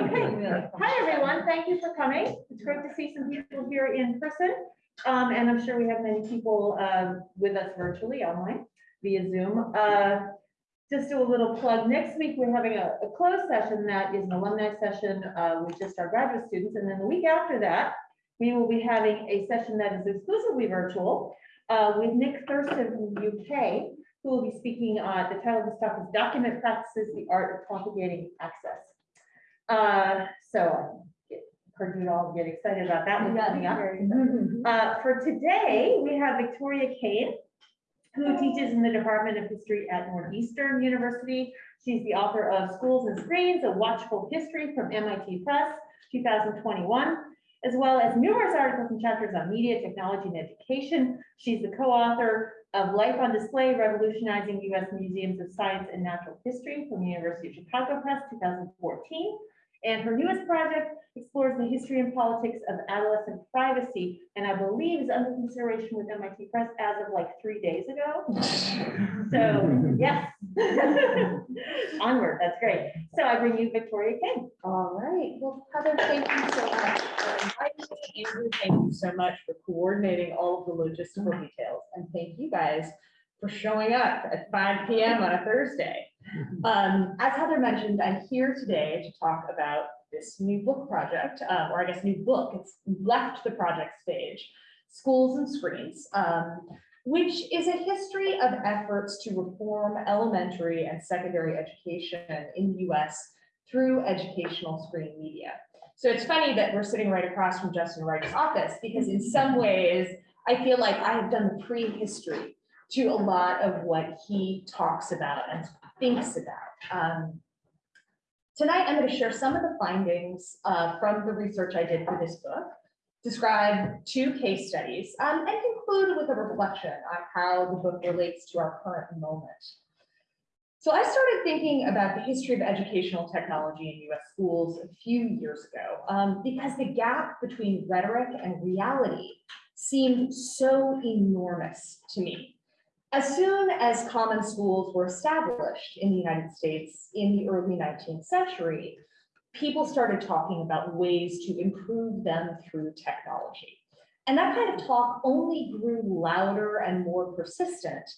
Okay. Hi, everyone. Thank you for coming. It's great to see some people here in person. Um, and I'm sure we have many people, um, with us virtually online via Zoom. Uh, just do a little plug. Next week, we're having a, a closed session that is an alumni session, uh, with just our graduate students. And then the week after that, we will be having a session that is exclusively virtual, uh, with Nick Thurston from the UK, who will be speaking, uh, the title of his talk is Document Practices, the Art of Propagating Access. Uh, so I heard you all get excited about that one coming up. Uh, for today, we have Victoria Cain, who teaches in the Department of History at Northeastern University. She's the author of Schools and Screens, A Watchful History from MIT Press, 2021, as well as numerous articles and chapters on media, technology, and education. She's the co-author of Life on Display, Revolutionizing U.S. Museums of Science and Natural History from the University of Chicago Press, 2014. And her newest project explores the history and politics of adolescent privacy, and I believe is under consideration with MIT Press as of like three days ago. So, yes. Onward, that's great. So I bring you Victoria Cain. All right, well, Heather, thank you so much for inviting me. Andrew, thank you so much for coordinating all of the logistical details. And thank you guys for showing up at five PM on a Thursday. Um, as Heather mentioned, I'm here today to talk about this new book project, uh, or I guess new book. It's left the project stage, Schools and Screens, um, which is a history of efforts to reform elementary and secondary education in the US through educational screen media. So it's funny that we're sitting right across from Justin Reich's office, because in some ways, I feel like I have done the prehistory to a lot of what he talks about and thinks about. Um, Tonight, I'm going to share some of the findings uh, from the research I did for this book, describe two case studies, um, and conclude with a reflection on how the book relates to our current moment. So I started thinking about the history of educational technology in US schools a few years ago, um, because the gap between rhetoric and reality seemed so enormous to me. As soon as common schools were established in the United States in the early 19th century, people started talking about ways to improve them through technology. And that kind of talk only grew louder and more persistent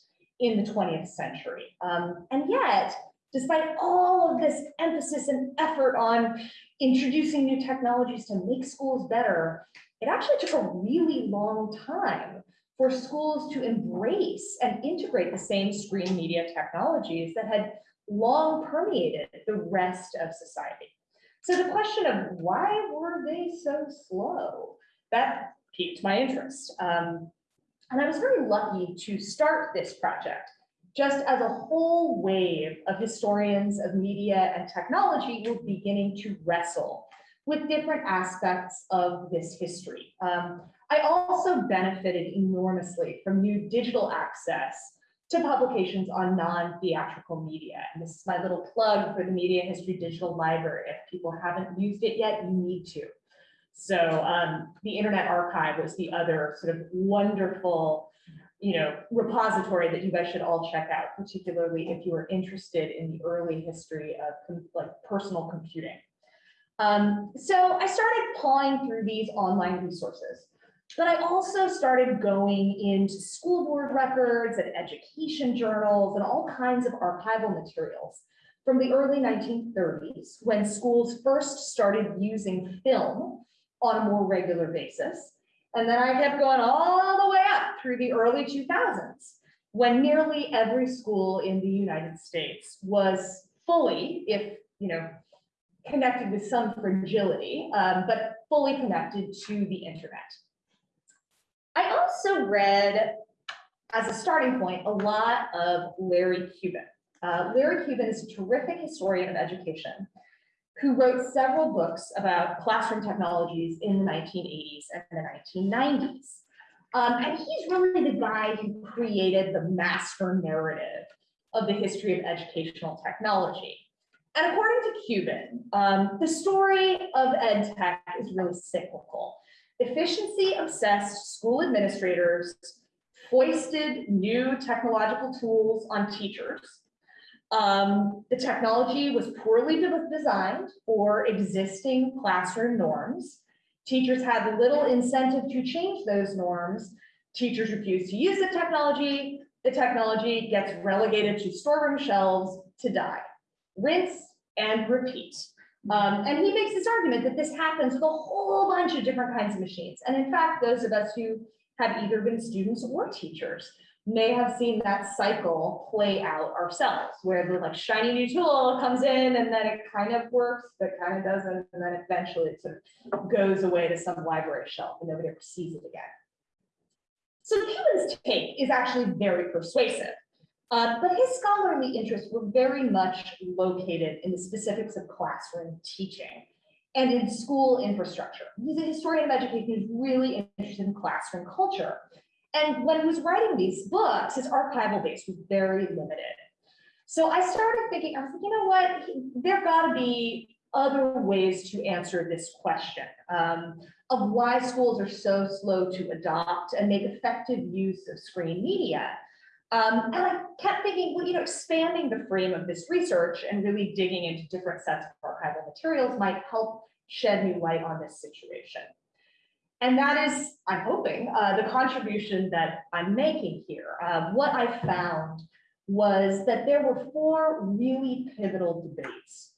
in the 20th century. Um, and yet, despite all of this emphasis and effort on introducing new technologies to make schools better, it actually took a really long time for schools to embrace and integrate the same screen media technologies that had long permeated the rest of society. So the question of why were they so slow? That piqued my interest. Um, and I was very lucky to start this project just as a whole wave of historians of media and technology were beginning to wrestle with different aspects of this history. Um, I also benefited enormously from new digital access to publications on non-theatrical media. And this is my little plug for the Media History Digital Library. If people haven't used it yet, you need to. So um, the Internet Archive was the other sort of wonderful you know, repository that you guys should all check out, particularly if you are interested in the early history of like personal computing. Um, so I started pawing through these online resources. But I also started going into school board records and education journals and all kinds of archival materials from the early 1930s when schools first started using film on a more regular basis. And then I kept going all the way up through the early 2000s when nearly every school in the United States was fully, if you know, connected with some fragility, um, but fully connected to the internet. Also read, as a starting point, a lot of Larry Cuban. Uh, Larry Cuban is a terrific historian of education who wrote several books about classroom technologies in the 1980s and the 1990s. Um, and he's really the guy who created the master narrative of the history of educational technology. And according to Cuban, um, the story of ed tech is really cyclical. Efficiency obsessed school administrators foisted new technological tools on teachers. Um, the technology was poorly de- designed for existing classroom norms. Teachers had little incentive to change those norms. Teachers refused to use the technology. The technology gets relegated to storeroom shelves to die. Rinse and repeat. Um, and he makes this argument that this happens with a whole bunch of different kinds of machines. And in fact, those of us who have either been students or teachers may have seen that cycle play out ourselves, where the like shiny new tool comes in and then it kind of works, but kind of doesn't, and then eventually it sort of goes away to some library shelf and nobody ever sees it again. So Cuban's take is actually very persuasive. Uh, but his scholarly interests were very much located in the specifics of classroom teaching and in school infrastructure. He's a historian of education who's really interested in classroom culture. And when he was writing these books, his archival base was very limited. So I started thinking, I was like, you know what, there gotta be other ways to answer this question um, of why schools are so slow to adopt and make effective use of screen media. Um, and I kept thinking, well, you know, expanding the frame of this research and really digging into different sets of archival materials might help shed new light on this situation. And that is, I'm hoping, uh, the contribution that I'm making here. Uh, what I found was that there were four really pivotal debates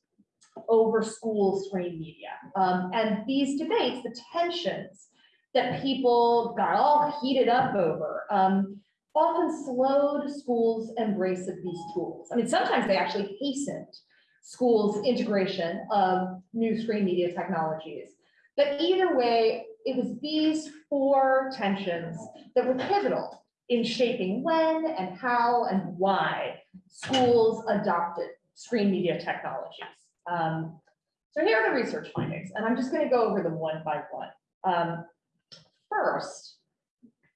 over school screen media. Um, and these debates, the tensions that people got all heated up over, um, often slowed schools' embrace of these tools. I mean, sometimes they actually hastened schools' integration of new screen media technologies. But either way, it was these four tensions that were pivotal in shaping when and how and why schools adopted screen media technologies. Um, so here are the research findings, and I'm just going to go over them one by one. Um, first,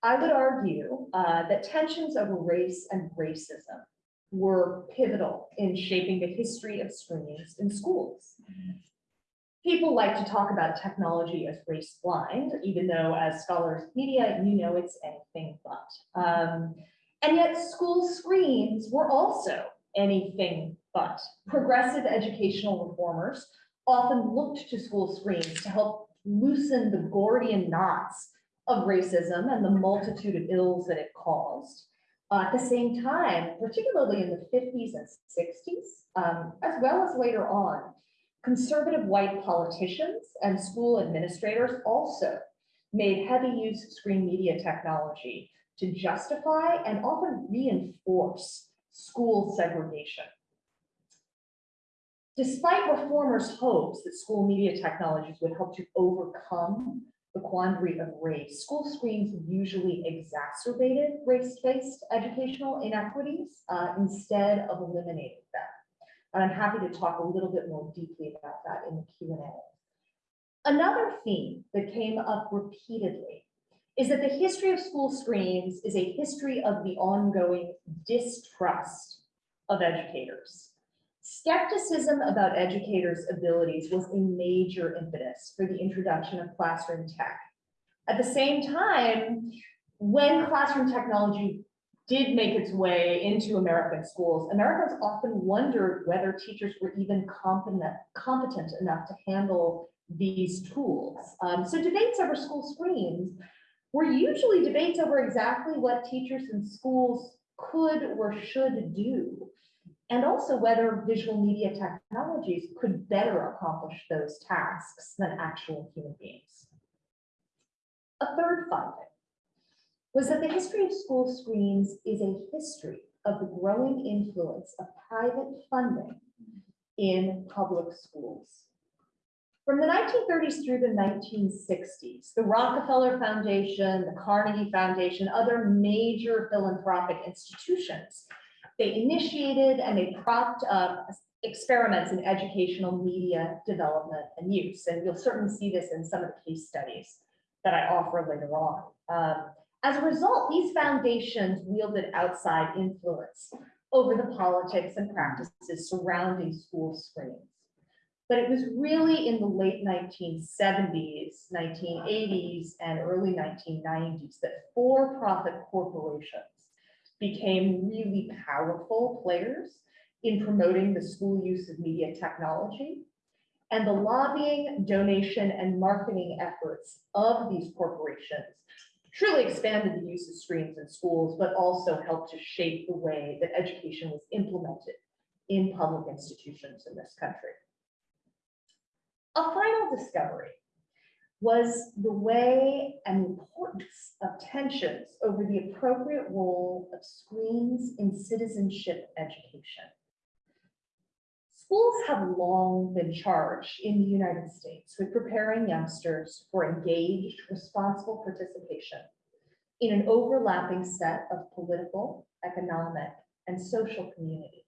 I would argue uh, that tensions over race and racism were pivotal in shaping the history of screens in schools. People like to talk about technology as race blind, even though as scholars media, you know it's anything but. Um, and yet school screens were also anything but. Progressive educational reformers often looked to school screens to help loosen the Gordian knots of racism and the multitude of ills that it caused. Uh, at the same time, particularly in the 50s and 60s, um, as well as later on, conservative white politicians and school administrators also made heavy use of screen media technology to justify and often reinforce school segregation. Despite reformers' hopes that school media technologies would help to overcome the quandary of race, school screens usually exacerbated race-based educational inequities uh, instead of eliminating them. And I'm happy to talk a little bit more deeply about that in the Q and A. Another theme that came up repeatedly is that the history of school screens is a history of the ongoing distrust of educators. Skepticism about educators' abilities was a major impetus for the introduction of classroom tech. At the same time, when classroom technology did make its way into American schools, Americans often wondered whether teachers were even competent, competent enough to handle these tools. Um, so debates over school screens were usually debates over exactly what teachers in schools could or should do and also whether visual media technologies could better accomplish those tasks than actual human beings. A third finding was that the history of school screens is a history of the growing influence of private funding in public schools. From the 1930s through the 1960s, the Rockefeller Foundation, the Carnegie Foundation, other major philanthropic institutions they initiated and they propped up experiments in educational media development and use. And you'll certainly see this in some of the case studies that I offer later on. Um, as a result, these foundations wielded outside influence over the politics and practices surrounding school screens. But it was really in the late 1970s, 1980s, and early 1990s that for-profit corporations became really powerful players in promoting the school use of media technology. And the lobbying, donation, and marketing efforts of these corporations truly expanded the use of screens in schools, but also helped to shape the way that education was implemented in public institutions in this country. A final discovery was the way and importance of tensions over the appropriate role of screens in citizenship education. Schools have long been charged in the United States with preparing youngsters for engaged, responsible participation in an overlapping set of political, economic, and social communities.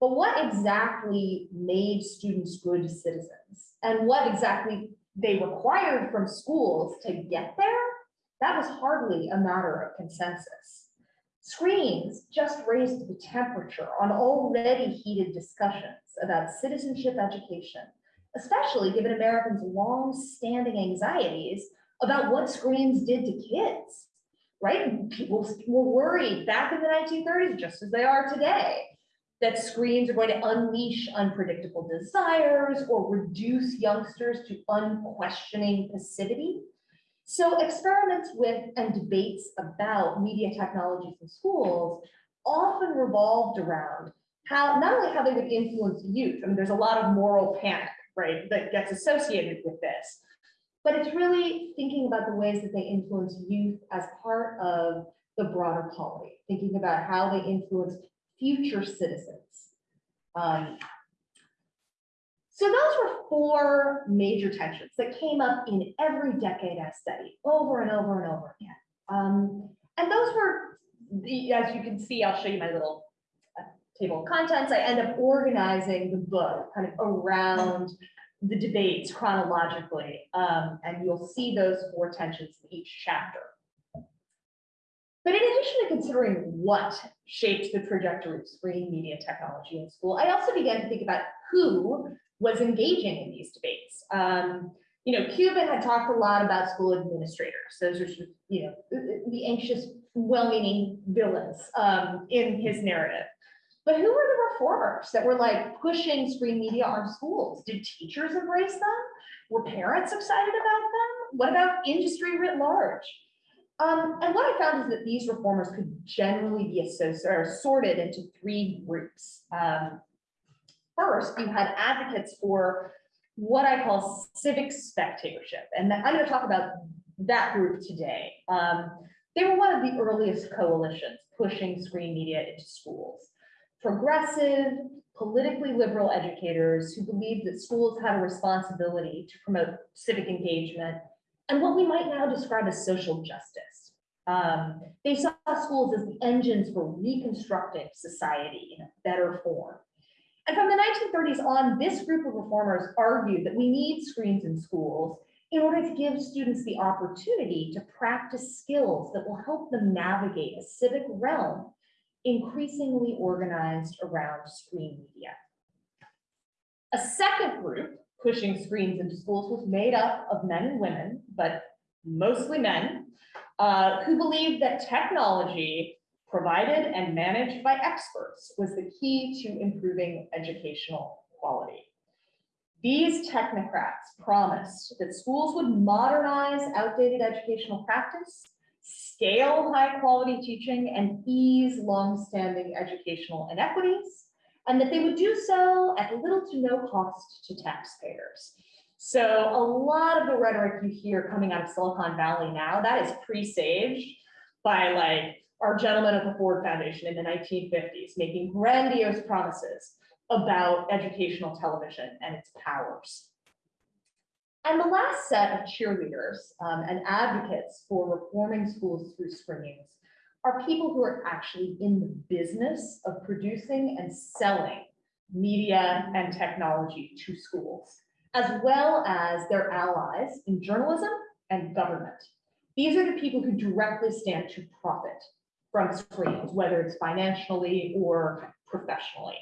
But what exactly made students good citizens? And what exactly they required from schools to get there? That was hardly a matter of consensus. Screens just raised the temperature on already heated discussions about citizenship education, especially given Americans' long-standing anxieties about what screens did to kids, right? People were worried back in the 1930s, just as they are today, that screens are going to unleash unpredictable desires or reduce youngsters to unquestioning passivity. So experiments with and debates about media technologies in schools often revolved around how, not only how they would influence youth, I mean, there's a lot of moral panic, right, that gets associated with this. But it's really thinking about the ways that they influence youth as part of the broader polity, thinking about how they influence future citizens. Um, so those were four major tensions that came up in every decade I studied over and over and over again. Um, and those were, the, as you can see, I'll show you my little uh, table of contents. I end up organizing the book kind of around the debates chronologically. Um, and you'll see those four tensions in each chapter. But in addition to considering what shaped the trajectory of screen media technology in school, I also began to think about who was engaging in these debates. Um, you know, Cuban had talked a lot about school administrators. Those are, you know, the, the anxious, well-meaning villains um, in his narrative. But who were the reformers that were like pushing screen media on schools? Did teachers embrace them? Were parents excited about them? What about industry writ large? Um, and what I found is that these reformers could generally be associated or sorted into three groups. Um, first, you had advocates for what I call civic spectatorship, and I'm going to talk about that group today. Um, they were one of the earliest coalitions pushing screen media into schools. Progressive, politically liberal educators who believed that schools had a responsibility to promote civic engagement and what we might now describe as social justice. Um, they saw schools as the engines for reconstructing society in a better form. And from the 1930s on, this group of reformers argued that we need screens in schools in order to give students the opportunity to practice skills that will help them navigate a civic realm increasingly organized around screen media. A second group pushing screens into schools was made up of men and women, but mostly men, uh, who believed that technology provided and managed by experts was the key to improving educational quality. These technocrats promised that schools would modernize outdated educational practice, scale high quality teaching, and ease longstanding educational inequities, and that they would do so at little to no cost to taxpayers. So a lot of the rhetoric you hear coming out of Silicon Valley now, that is presaged by like our gentlemen at the Ford Foundation in the 1950s, making grandiose promises about educational television and its powers. And the last set of cheerleaders um, and advocates for reforming schools through screenings are people who are actually in the business of producing and selling media and technology to schools, as well as their allies in journalism and government. These are the people who directly stand to profit from screens, whether it's financially or professionally.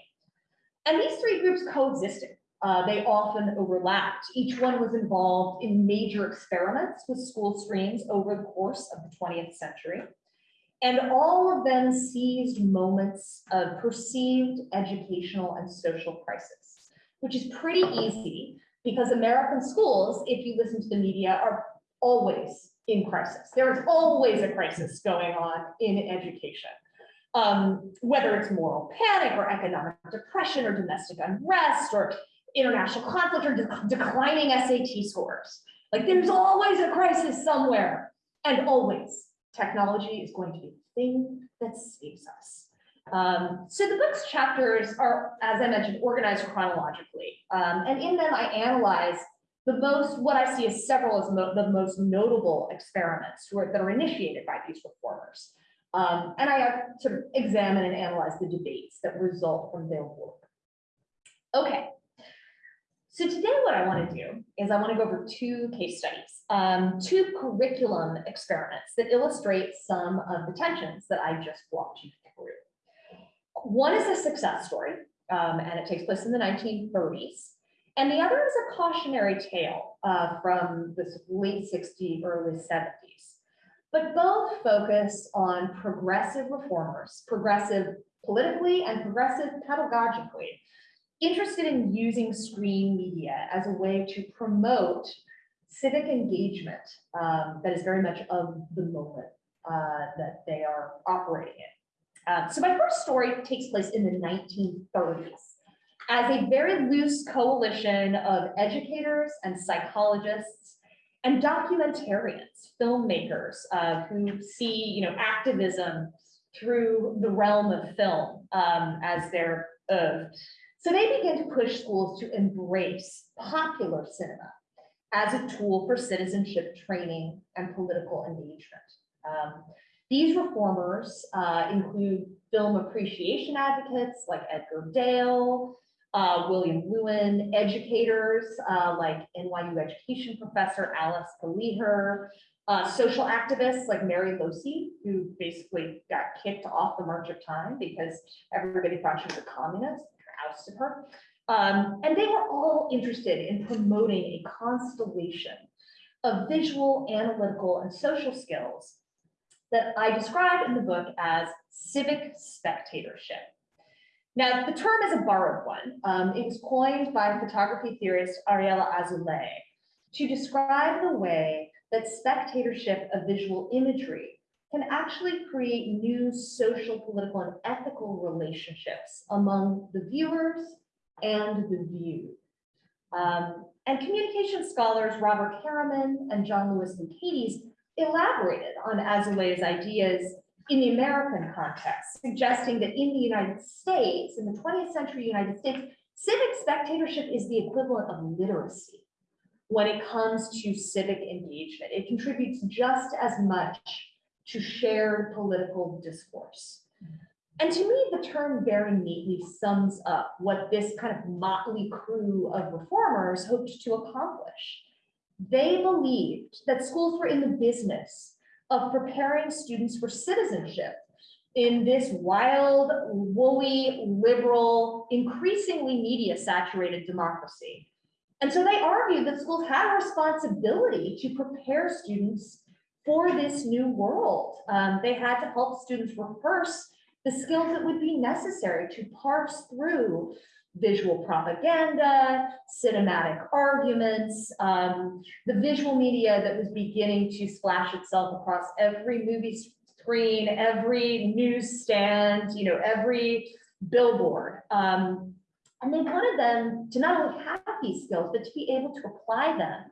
And these three groups coexisted. Uh, they often overlapped. Each one was involved in major experiments with school screens over the course of the 20th century. And all of them seized moments of perceived educational and social crisis, which is pretty easy because American schools, if you listen to the media, are always in crisis. There is always a crisis going on in education. Um, whether it's moral panic or economic depression or domestic unrest or international conflict or de- declining SAT scores. Like there's always a crisis somewhere and always technology is going to be the thing that saves us. Um, so the book's chapters are, as I mentioned, organized chronologically. Um, and in them I analyze the most, what I see as several as mo- the most notable experiments that are initiated by these reformers. Um, and I sort of examine and analyze the debates that result from their work. Okay. So today what I want to do is I want to go over two case studies, um, two curriculum experiments that illustrate some of the tensions that I just walked you through. One is a success story, um, and it takes place in the 1930s. And the other is a cautionary tale uh, from the late 60s, early 70s. But both focus on progressive reformers, progressive politically and progressive pedagogically, interested in using screen media as a way to promote civic engagement um, that is very much of the moment uh, that they are operating in. Uh, so my first story takes place in the 1930s as a very loose coalition of educators and psychologists and documentarians, filmmakers uh, who see, you know, activism through the realm of film um, as their uh, so they begin to push schools to embrace popular cinema as a tool for citizenship training and political engagement. Um, these reformers uh, include film appreciation advocates like Edgar Dale, uh, William Lewin, educators uh, like NYU education professor Alice Keliher, uh, social activists like Mary Losey, who basically got kicked off the March of Time because everybody thought she was a communist ousted her. Um, and they were all interested in promoting a constellation of visual, analytical, and social skills that I describe in the book as civic spectatorship. Now, the term is a borrowed one. Um, it was coined by photography theorist Ariella Azoulay to describe the way that spectatorship of visual imagery can actually create new social, political, and ethical relationships among the viewers and the viewed. Um, and communication scholars Robert Hariman and John Louis Lucaites elaborated on Azoulay's ideas in the American context, suggesting that in the United States, in the 20th century United States, civic spectatorship is the equivalent of literacy when it comes to civic engagement. It contributes just as much to shared political discourse. And to me, the term very neatly sums up what this kind of motley crew of reformers hoped to accomplish. They believed that schools were in the business of preparing students for citizenship in this wild, woolly, liberal, increasingly media saturated democracy. And so they argued that schools had a responsibility to prepare students for this new world. Um, they had to help students rehearse the skills that would be necessary to parse through visual propaganda, cinematic arguments, um, the visual media that was beginning to splash itself across every movie screen, every newsstand, you know, every billboard. Um, and they wanted them to not only have these skills, but to be able to apply them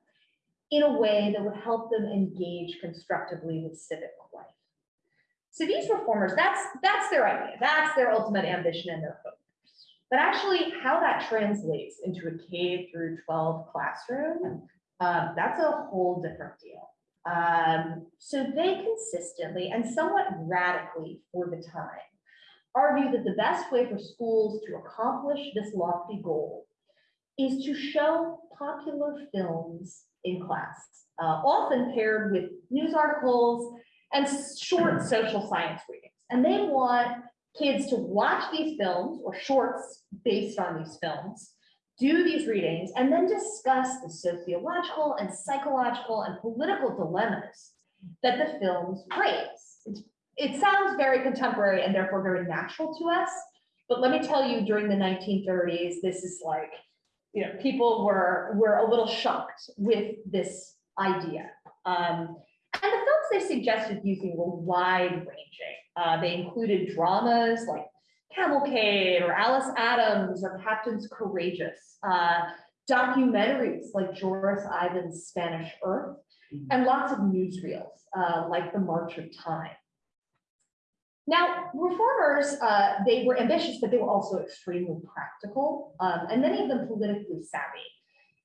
in a way that would help them engage constructively with civic life. So these reformers, that's, that's their idea. That's their ultimate ambition and their hope. But actually how that translates into a K through 12 classroom, um, that's a whole different deal. Um, so they consistently and somewhat radically for the time argue that the best way for schools to accomplish this lofty goal is to show popular films in class, uh, often paired with news articles and short social science readings. And they want kids to watch these films or shorts based on these films, do these readings, and then discuss the sociological and psychological and political dilemmas that the films raise. It's, it sounds very contemporary and therefore very natural to us. But let me tell you, during the nineteen thirties, this is like, you know, people were, were a little shocked with this idea. Um, and the films they suggested using were wide ranging. Uh, they included dramas like Cavalcade or Alice Adams or Captains Courageous, uh, documentaries like Joris Ivens' Spanish Earth, and lots of newsreels uh, like The March of Time. Now, reformers, uh, they were ambitious, but they were also extremely practical, um, and many of them politically savvy.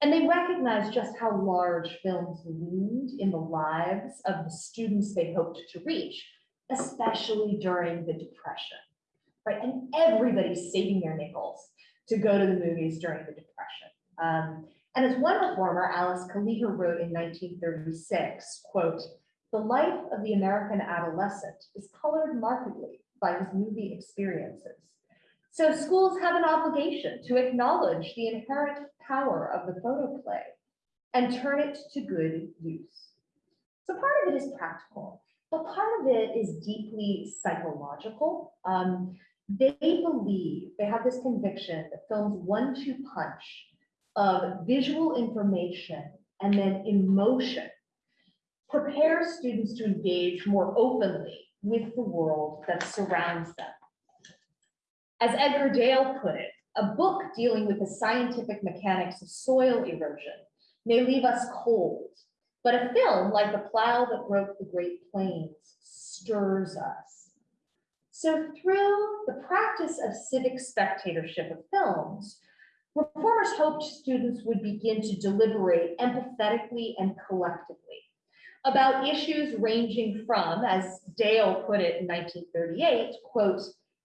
And they recognized just how large films loomed in the lives of the students they hoped to reach, especially during the Depression, right? And everybody's saving their nickels to go to the movies during the Depression. Um, and as one reformer, Alice Keliher wrote in 1936, quote, the life of the American adolescent is colored markedly by his movie experiences. So schools have an obligation to acknowledge the inherent power of the photoplay and turn it to good use. So part of it is practical, but part of it is deeply psychological. Um, they believe, they have this conviction that film's one-two punch of visual information and then emotion prepares students to engage more openly with the world that surrounds them. As Edgar Dale put it, a book dealing with the scientific mechanics of soil erosion may leave us cold, but a film like The Plow That Broke the Great Plains stirs us. So through the practice of civic spectatorship of films, reformers hoped students would begin to deliberate empathetically and collectively about issues ranging from, as Dale put it in 1938, quote,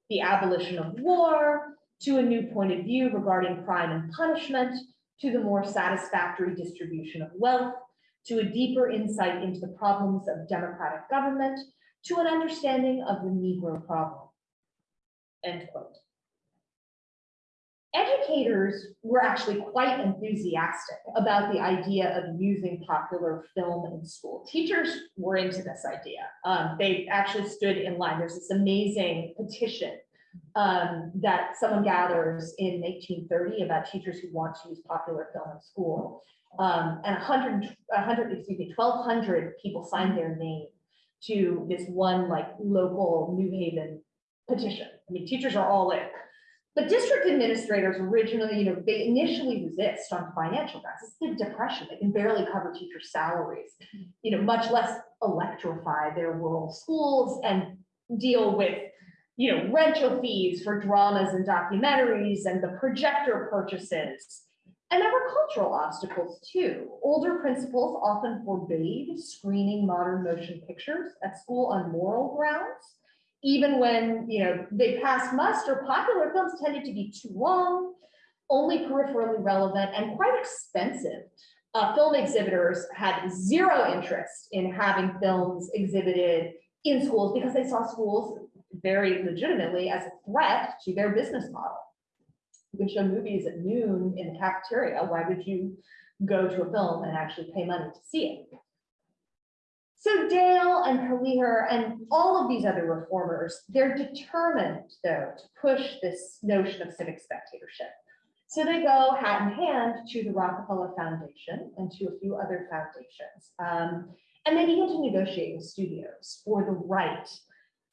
the abolition of war, to a new point of view regarding crime and punishment, to the more satisfactory distribution of wealth, to a deeper insight into the problems of democratic government, to an understanding of the Negro problem. End quote. Educators were actually quite enthusiastic about the idea of using popular film in school. Teachers were into this idea. Um, they actually stood in line. There's this amazing petition um, that someone gathers in 1830 about teachers who want to use popular film in school. Um, and 100, 100, excuse me, 1,200 people signed their name to this one like local New Haven petition. I mean, teachers are all in. But district administrators originally, you know, they initially resist on financial grounds. It's the depression. They can barely cover teacher salaries, you know, much less electrify their rural schools and deal with, you know, rental fees for dramas and documentaries and the projector purchases. And there were cultural obstacles too. Older principals often forbade screening modern motion pictures at school on moral grounds even when, you know, they passed muster, popular films tended to be too long, only peripherally relevant and quite expensive. Uh, film exhibitors had zero interest in having films exhibited in schools because they saw schools very legitimately as a threat to their business model. You can show movies at noon in the cafeteria. Why would you go to a film and actually pay money to see it? So Dale and Keliher and all of these other reformers, they're determined though to push this notion of civic spectatorship. So they go hat in hand to the Rockefeller Foundation and to a few other foundations. Um, and they begin to negotiate with studios for the right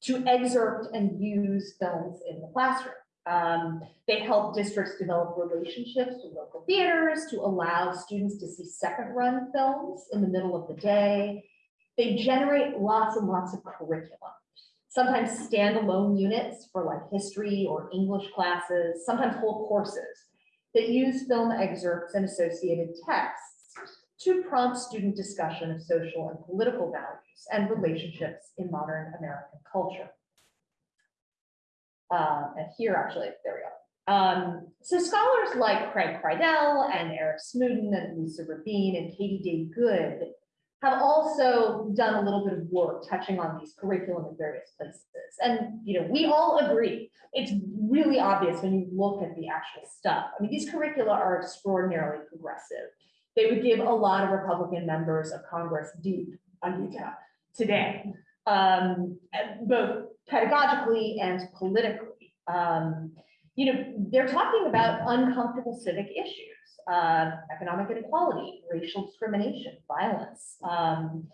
to excerpt and use films in the classroom. Um, they help districts develop relationships with local theaters to allow students to see second run films in the middle of the day they generate lots and lots of curriculum, sometimes standalone units for like history or English classes, sometimes whole courses that use film excerpts and associated texts to prompt student discussion of social and political values and relationships in modern American culture. Uh, and here, actually, there we go. Um, so scholars like Craig Kridel and Eric Smoodin and Lisa Rabin and Katie Day Good have also done a little bit of work touching on these curriculum in various places. And, you know, we all agree, it's really obvious when you look at the actual stuff. I mean, these curricula are extraordinarily progressive. They would give a lot of Republican members of Congress deep on Utah today. um, both pedagogically and politically. Um, you know, they're talking about uncomfortable civic issues, uh, economic inequality, racial discrimination, violence. Um,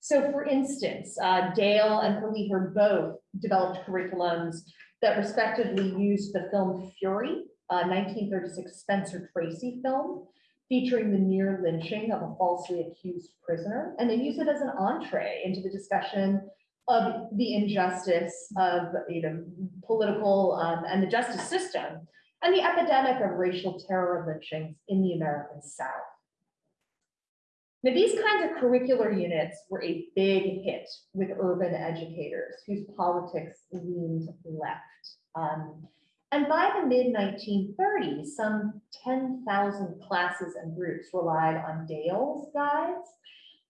so for instance, uh, Dale and Keliher both developed curriculums that respectively used the film Fury, a nineteen thirty-six Spencer Tracy film, featuring the near lynching of a falsely accused prisoner, and they use it as an entree into the discussion of the injustice of, you know, political um, and the justice system, and the epidemic of racial terror lynchings in the American South. Now, these kinds of curricular units were a big hit with urban educators whose politics leaned left. Um, and by the mid nineteen thirties, some ten thousand classes and groups relied on Dale's guides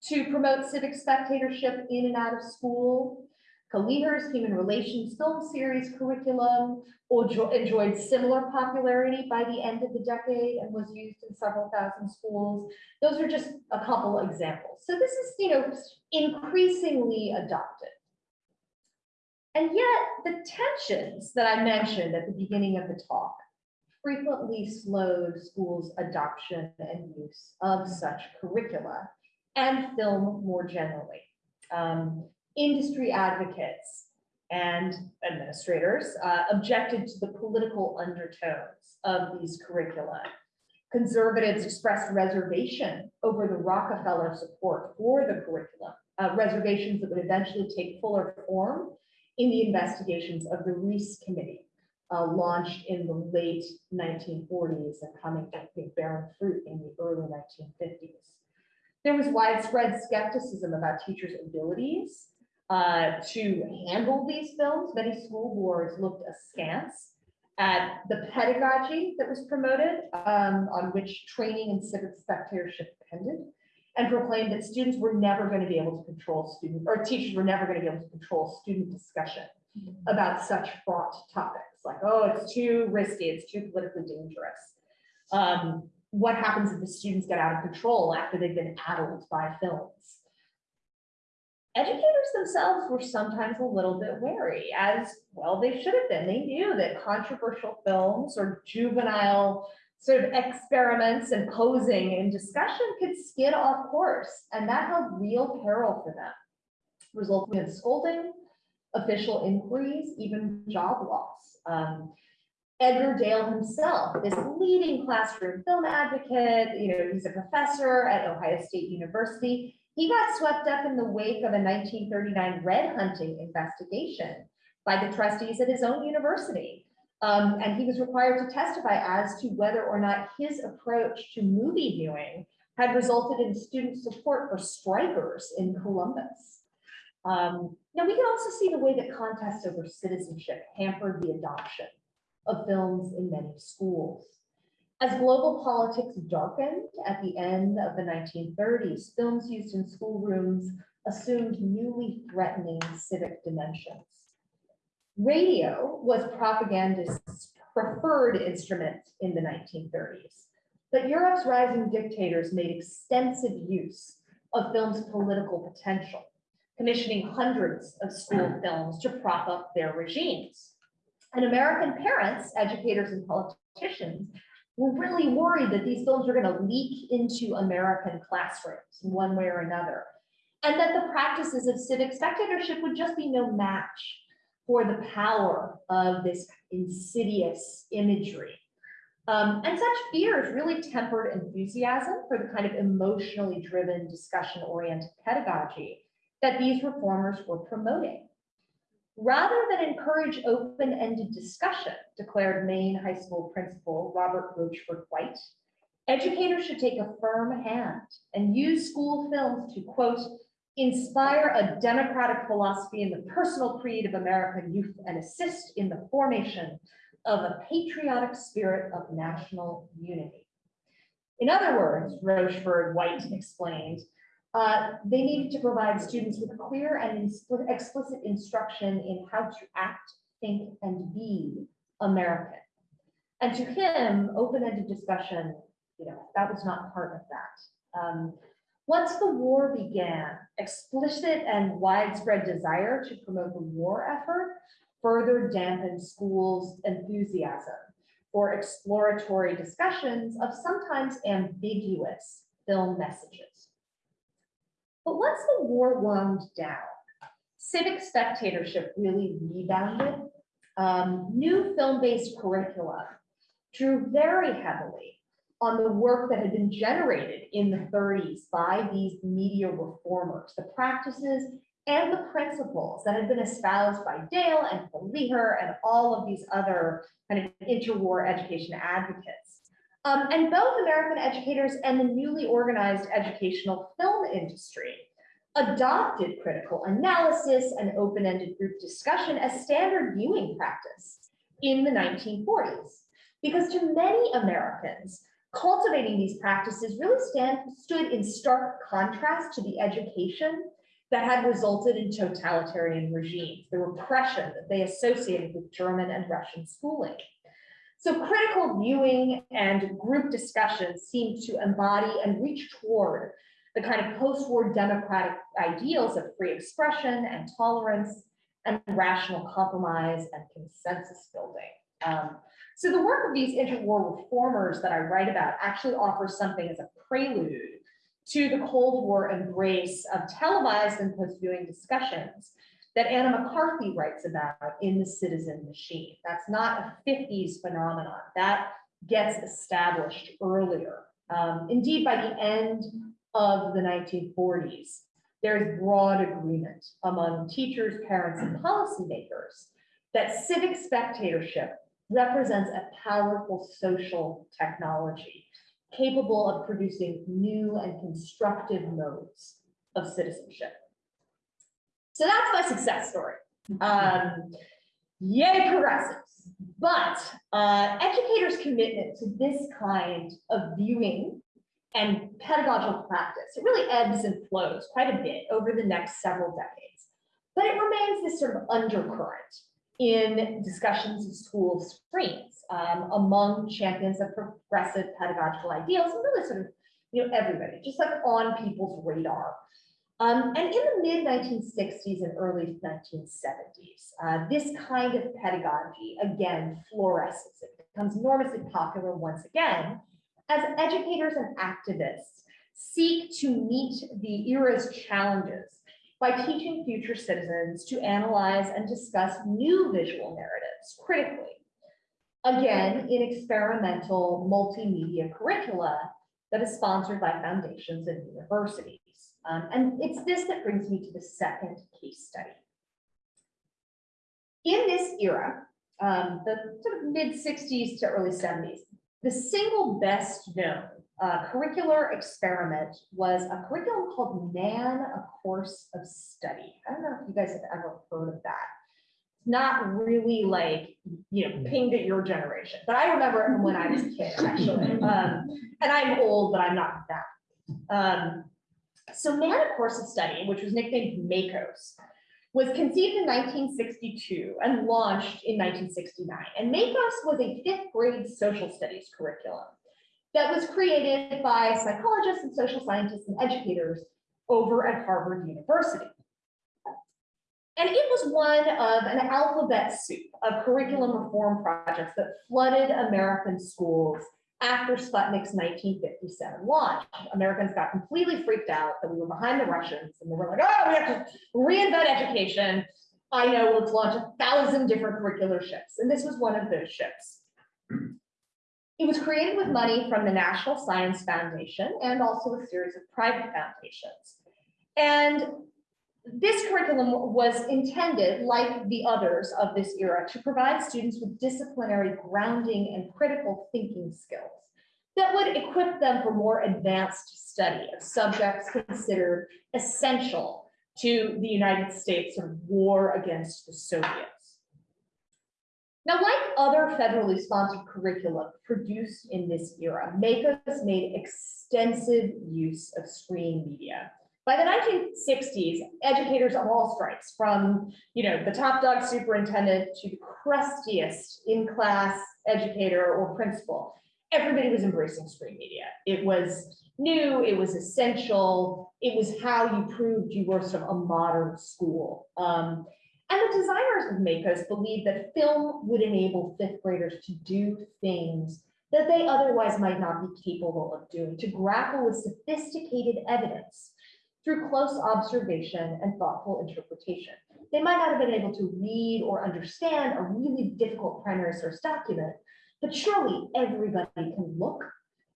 to promote civic spectatorship in and out of school. Keliher's Human Relations Film Series curriculum enjoyed similar popularity by the end of the decade and was used in several thousand schools. Those are just a couple examples. So this is, you know, increasingly adopted. And yet the tensions that I mentioned at the beginning of the talk frequently slowed schools' adoption and use of such curricula and film more generally. Um, industry advocates and administrators uh, objected to the political undertones of these curricula. Conservatives expressed reservation over the Rockefeller support for the curriculum, uh, reservations that would eventually take fuller form in the investigations of the Reece Committee, uh, launched in the late 1940s and coming to think, bearing fruit in the early 1950s. There was widespread skepticism about teachers' abilities uh, to handle these films. Many school boards looked askance at the pedagogy that was promoted, um, on which training and civic spectatorship depended, and proclaimed that students were never going to be able to control student, or teachers were never going to be able to control student discussion about such fraught topics, like, oh, it's too risky, it's too politically dangerous. Um, what happens if the students get out of control after they've been addled by films? Educators themselves were sometimes a little bit wary, as well they should have been. They knew that controversial films or juvenile sort of experiments and posing and discussion could skid off course, and that held real peril for them, resulting in scolding, official inquiries, even job loss. Um, Edgar Dale himself, this leading classroom film advocate, you know, he's a professor at Ohio State University. He got swept up in the wake of a 1939 red hunting investigation by the trustees at his own university. Um, and he was required to testify as to whether or not his approach to movie viewing had resulted in student support for strikers in Columbus. Um, now, we can also see the way that contests over citizenship hampered the adoption of films in many schools. As global politics darkened at the end of the 1930s, films used in schoolrooms assumed newly threatening civic dimensions. Radio was propagandists' preferred instrument in the 1930s, but Europe's rising dictators made extensive use of film's political potential, commissioning hundreds of school films to prop up their regimes. And American parents, educators, and politicians were really worried that these films were going to leak into American classrooms one way or another. And that the practices of civic spectatorship would just be no match for the power of this insidious imagery. Um, and such fears really tempered enthusiasm for the kind of emotionally driven discussion-oriented pedagogy that these reformers were promoting. Rather than encourage open-ended discussion, declared Maine High School principal Robert Rochford White, educators should take a firm hand and use school films to, quote, inspire a democratic philosophy in the personal creed of American youth and assist in the formation of a patriotic spirit of national unity. In other words, Rochford White explained, uh, they needed to provide students with clear and explicit instruction in how to act, think, and be American. And to him, open-ended discussion, you know, that was not part of that. Um, Once the war began, explicit and widespread desire to promote the war effort further dampened schools' enthusiasm for exploratory discussions of sometimes ambiguous film messages. But once the war wound down, civic spectatorship really rebounded. Um, new film-based curricula drew very heavily on the work that had been generated in the 30s by these media reformers, the practices and the principles that had been espoused by Dale and Keliher and all of these other kind of interwar education advocates. Um, and both American educators and the newly organized educational film industry adopted critical analysis and open-ended group discussion as standard viewing practice in the 1940s. Because to many Americans, cultivating these practices really stand, stood in stark contrast to the education that had resulted in totalitarian regimes, the repression that they associated with German and Russian schooling. So critical viewing and group discussions seem to embody and reach toward the kind of post-war democratic ideals of free expression and tolerance and rational compromise and consensus building. Um, so the work of these interwar reformers that I write about actually offers something as a prelude to the Cold War embrace of televised and post-viewing discussions that Anna McCarthy writes about in The Citizen Machine. That's not a 50s phenomenon. That gets established earlier. Um, indeed, by the end of the 1940s, there is broad agreement among teachers, parents, and policymakers that civic spectatorship represents a powerful social technology capable of producing new and constructive modes of citizenship. So that's my success story. Um, yay progressives. But uh, educators' commitment to this kind of viewing and pedagogical practice, it really ebbs and flows quite a bit over the next several decades. But it remains this sort of undercurrent in discussions of school screens um, among champions of progressive pedagogical ideals and really sort of, you know, everybody, just like on people's radar. Um, and in the mid 1960s and early 1970s, uh, this kind of pedagogy again fluoresces. It becomes enormously popular once again as educators and activists seek to meet the era's challenges by teaching future citizens to analyze and discuss new visual narratives critically. Again, in experimental multimedia curricula that is sponsored by foundations and universities. Um, and it's this that brings me to the second case study. In this era, um, the sort of mid 60s to early 70s, the single best known uh, curricular experiment was a curriculum called Man, A Course of Study. I don't know if you guys have ever heard of that. It's not really like, you know, pinged at your generation, but I remember from when I was a kid, actually. Um, and I'm old, but I'm not that. Um, so Man, A Course of Study, which was nicknamed MACOS, was conceived in 1962 and launched in 1969. And MACOS was a fifth grade social studies curriculum that was created by psychologists and social scientists and educators over at Harvard University. And it was one of an alphabet soup of curriculum reform projects that flooded American schools after Sputnik's 1957 launch. Americans got completely freaked out that we were behind the Russians and they were like, oh, we have to reinvent education. I know, let's launch a thousand different curricular ships. And this was one of those ships. It was created with money from the National Science Foundation and also a series of private foundations. And this curriculum was intended, like the others of this era, to provide students with disciplinary grounding and critical thinking skills that would equip them for more advanced study of subjects considered essential to the United States sort of war against the Soviets. Now, like other federally sponsored curricula produced in this era, MACOS made extensive use of screen media. By the 1960s, educators of all stripes, from you know the top dog superintendent to the crustiest in-class educator or principal, everybody was embracing screen media. It was new, it was essential, it was how you proved you were sort of a modern school. Um, and the designers of MACOS believed that film would enable fifth graders to do things that they otherwise might not be capable of doing, to grapple with sophisticated evidence through close observation and thoughtful interpretation. They might not have been able to read or understand a really difficult primary source document, but surely everybody can look,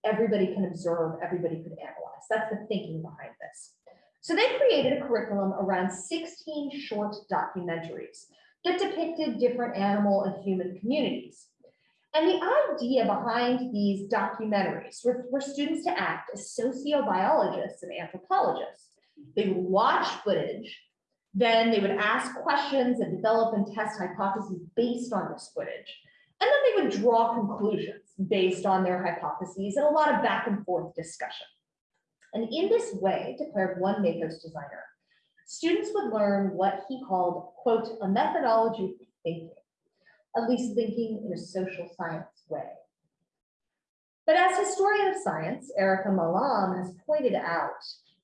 everybody can observe, everybody could analyze. That's the thinking behind this. So they created a curriculum around 16 short documentaries that depicted different animal and human communities. And the idea behind these documentaries were for students to act as sociobiologists and anthropologists. They would watch footage, then they would ask questions and develop and test hypotheses based on this footage. And then they would draw conclusions based on their hypotheses and a lot of back and forth discussion. And in this way, declared one MACOS designer, students would learn what he called, quote, a methodology thinking, at least thinking in a social science way. But as historian of science, Erika Milam has pointed out,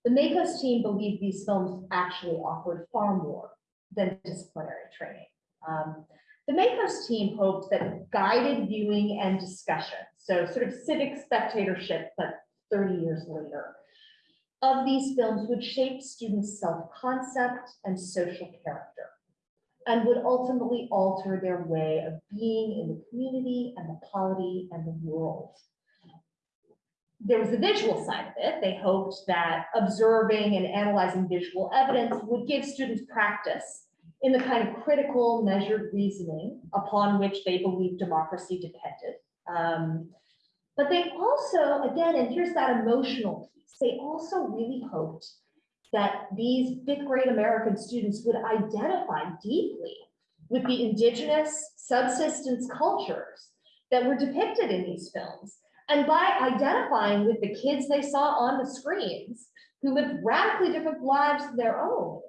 the MACOS team believed these films actually offered far more than disciplinary training. Um, the MACOS team hoped that guided viewing and discussion, so sort of civic spectatorship, but 30 years later, of these films would shape students' self-concept and social character, and would ultimately alter their way of being in the community and the polity and the world. There was the visual side of it. They hoped that observing and analyzing visual evidence would give students practice in the kind of critical, measured reasoning upon which they believed democracy depended. Um, but they also, again, and here's that emotional piece, they also really hoped that these fifth grade American students would identify deeply with the indigenous subsistence cultures that were depicted in these films. And by identifying with the kids they saw on the screens, who lived radically different lives than their own,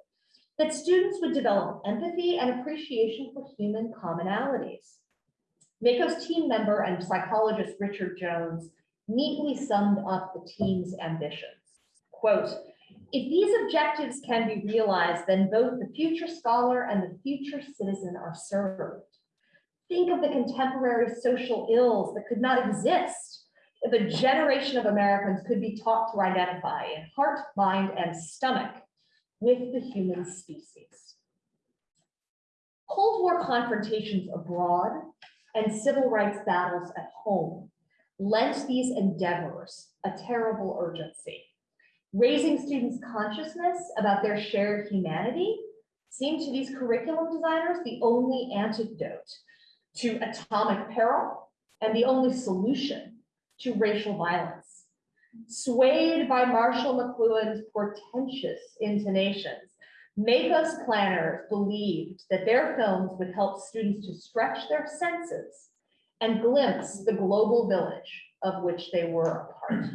that students would develop empathy and appreciation for human commonalities. MACOS team member and psychologist Richard Jones neatly summed up the team's ambitions. Quote, if these objectives can be realized, then both the future scholar and the future citizen are served. Think of the contemporary social ills that could not exist if a generation of Americans could be taught to identify in heart, mind, and stomach with the human species. Cold War confrontations abroad and civil rights battles at home lent these endeavors a terrible urgency. Raising students' consciousness about their shared humanity seemed to these curriculum designers the only antidote to atomic peril and the only solution to racial violence. Swayed by Marshall McLuhan's portentous intonations, MACOS planners believed that their films would help students to stretch their senses and glimpse the global village of which they were a part.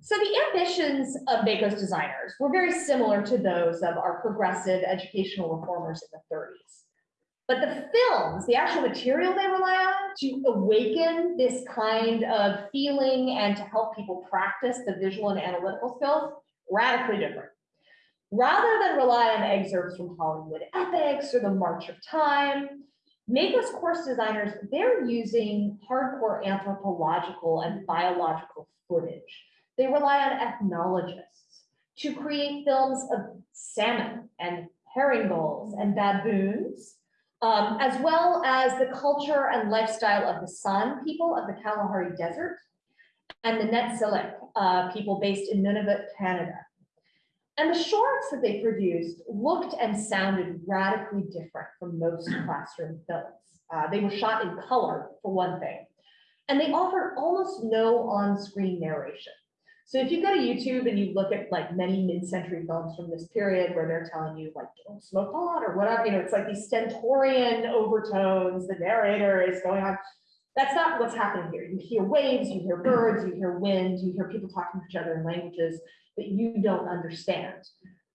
So the ambitions of MACOS designers were very similar to those of our progressive educational reformers in the 30s. But the films, the actual material they rely on to awaken this kind of feeling and to help people practice the visual and analytical skills, radically different. Rather than rely on excerpts from Hollywood epics or the March of Time, MACOS course designers, they're using hardcore anthropological and biological footage. They rely on ethnologists to create films of salmon and herring gulls and baboons, um, as well as the culture and lifestyle of the San people of the Kalahari Desert and the Netsilik uh, people based in Nunavut, Canada. And the shorts that they produced looked and sounded radically different from most classroom films. Uh, they were shot in color, for one thing, and they offered almost no on-screen narration. So if you go to YouTube and you look at like many mid-century films from this period where they're telling you like, don't smoke pot or whatever, you know, it's like these stentorian overtones, the narrator is going on. That's not what's happening here. You hear waves, you hear birds, you hear wind, you hear people talking to each other in languages that you don't understand.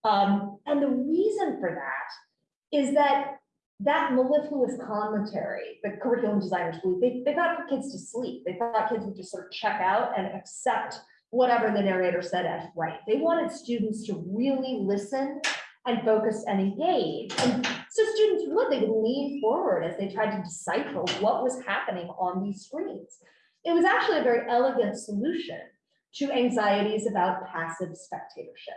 Um, and the reason for that is that that mellifluous commentary, the curriculum designers believe, they, they thought put kids to sleep. They thought kids would just sort of check out and accept whatever the narrator said as right. They wanted students to really listen and focus and engage. And so students would, they would lean forward as they tried to decipher what was happening on these screens. It was actually a very elegant solution to anxieties about passive spectatorship.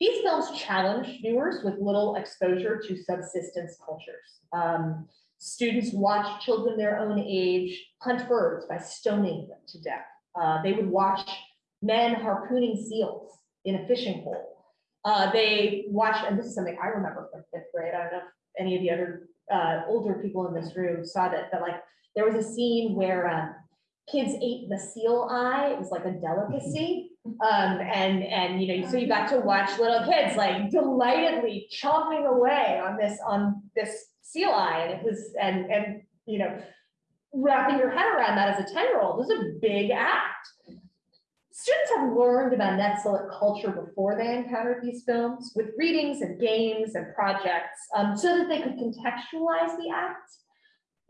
These films challenge viewers with little exposure to subsistence cultures. Um, students watch children their own age hunt birds by stoning them to death. Uh, they would watch men harpooning seals in a fishing hole. Uh, they watch, and this is something I remember from fifth grade. I don't know if any of the other uh, older people in this room saw that, but like there was a scene where um, kids ate the seal eye. It was like a delicacy. Um, and, and, you know, so you got to watch little kids like delightedly chomping away on this, on this seal eye. And it was, and, and, you know, wrapping your head around that as a 10 year old is a big act. Students have learned about Netsilik culture before they encountered these films with readings and games and projects um, so that they could contextualize the act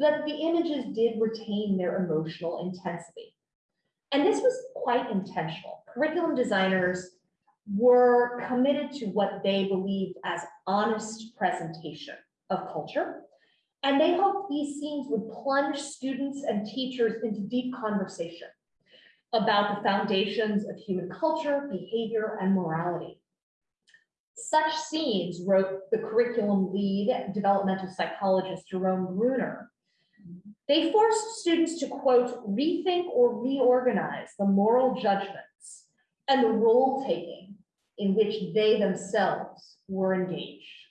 but the images did retain their emotional intensity. And this was quite intentional. Curriculum designers were committed to what they believed as honest presentation of culture. And they hoped these scenes would plunge students and teachers into deep conversation about the foundations of human culture, behavior, and morality. Such scenes, wrote the curriculum lead developmental psychologist Jerome Bruner, they forced students to quote, rethink or reorganize the moral judgments and the role taking in which they themselves were engaged.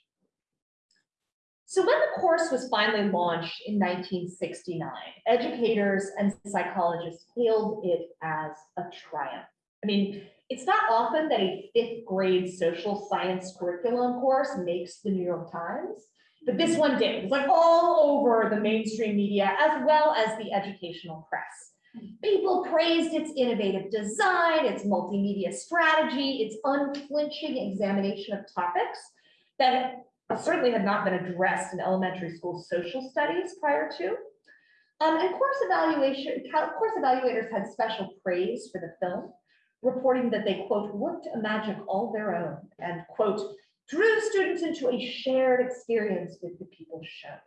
So when the course was finally launched in 1969, educators and psychologists hailed it as a triumph. I mean, it's not often that a fifth grade social science curriculum course makes the New York Times, but this one did. It was like all over the mainstream media as well as the educational press. People praised its innovative design, its multimedia strategy, its unflinching examination of topics that certainly had not been addressed in elementary school social studies prior to. Um, and course evaluation, course evaluators had special praise for the film, reporting that they, quote, worked a magic all their own and, quote, drew students into a shared experience with the people shown.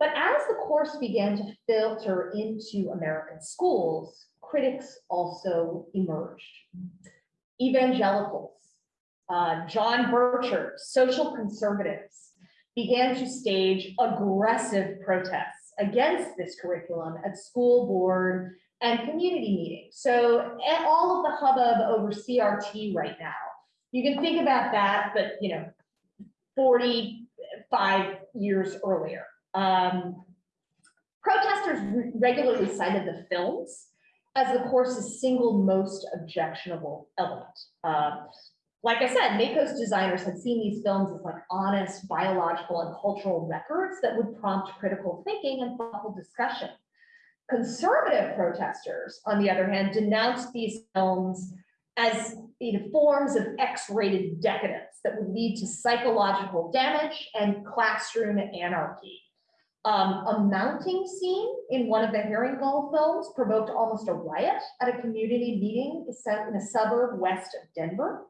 But as the course began to filter into American schools, critics also emerged. Evangelicals, uh, John Bircher, social conservatives, began to stage aggressive protests against this curriculum at school board and community meetings. So all of the hubbub over CRT right now you can think about that, but you know, 45 years earlier. Um, protesters regularly cited the films as the course's single most objectionable element. Um, like I said, MACOS designers had seen these films as like honest biological and cultural records that would prompt critical thinking and thoughtful discussion. Conservative protesters, on the other hand, denounced these films as you know, forms of X-rated decadence that would lead to psychological damage and classroom anarchy. Um, a mounting scene in one of the herring gull films provoked almost a riot at a community meeting in a suburb west of Denver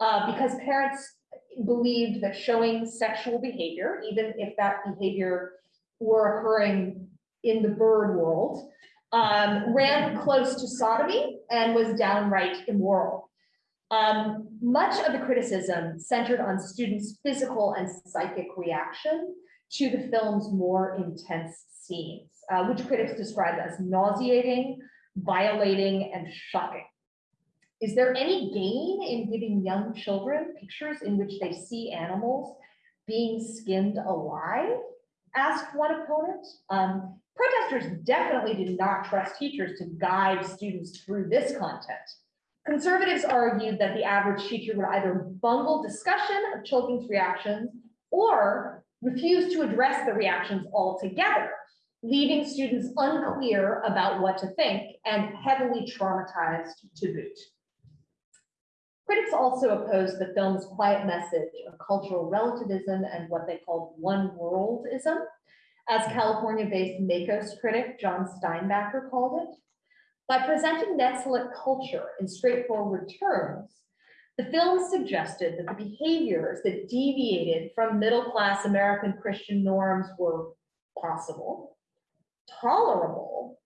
uh, because parents believed that showing sexual behavior, even if that behavior were occurring in the bird world, um, ran close to sodomy and was downright immoral. Um, much of the criticism centered on students' physical and psychic reaction to the film's more intense scenes, uh, which critics described as nauseating, violating, and shocking. Is there any gain in giving young children pictures in which they see animals being skinned alive? Asked one opponent. Um, protesters definitely did not trust teachers to guide students through this content. Conservatives argued that the average teacher would either bungle discussion of children's reactions or refuse to address the reactions altogether, leaving students unclear about what to think and heavily traumatized to boot. Critics also opposed the film's quiet message of cultural relativism and what they called one worldism, as California-based MACOS critic John Steinbacher called it. By presenting desolate culture in straightforward terms, the film suggested that the behaviors that deviated from middle-class American Christian norms were possible, tolerable,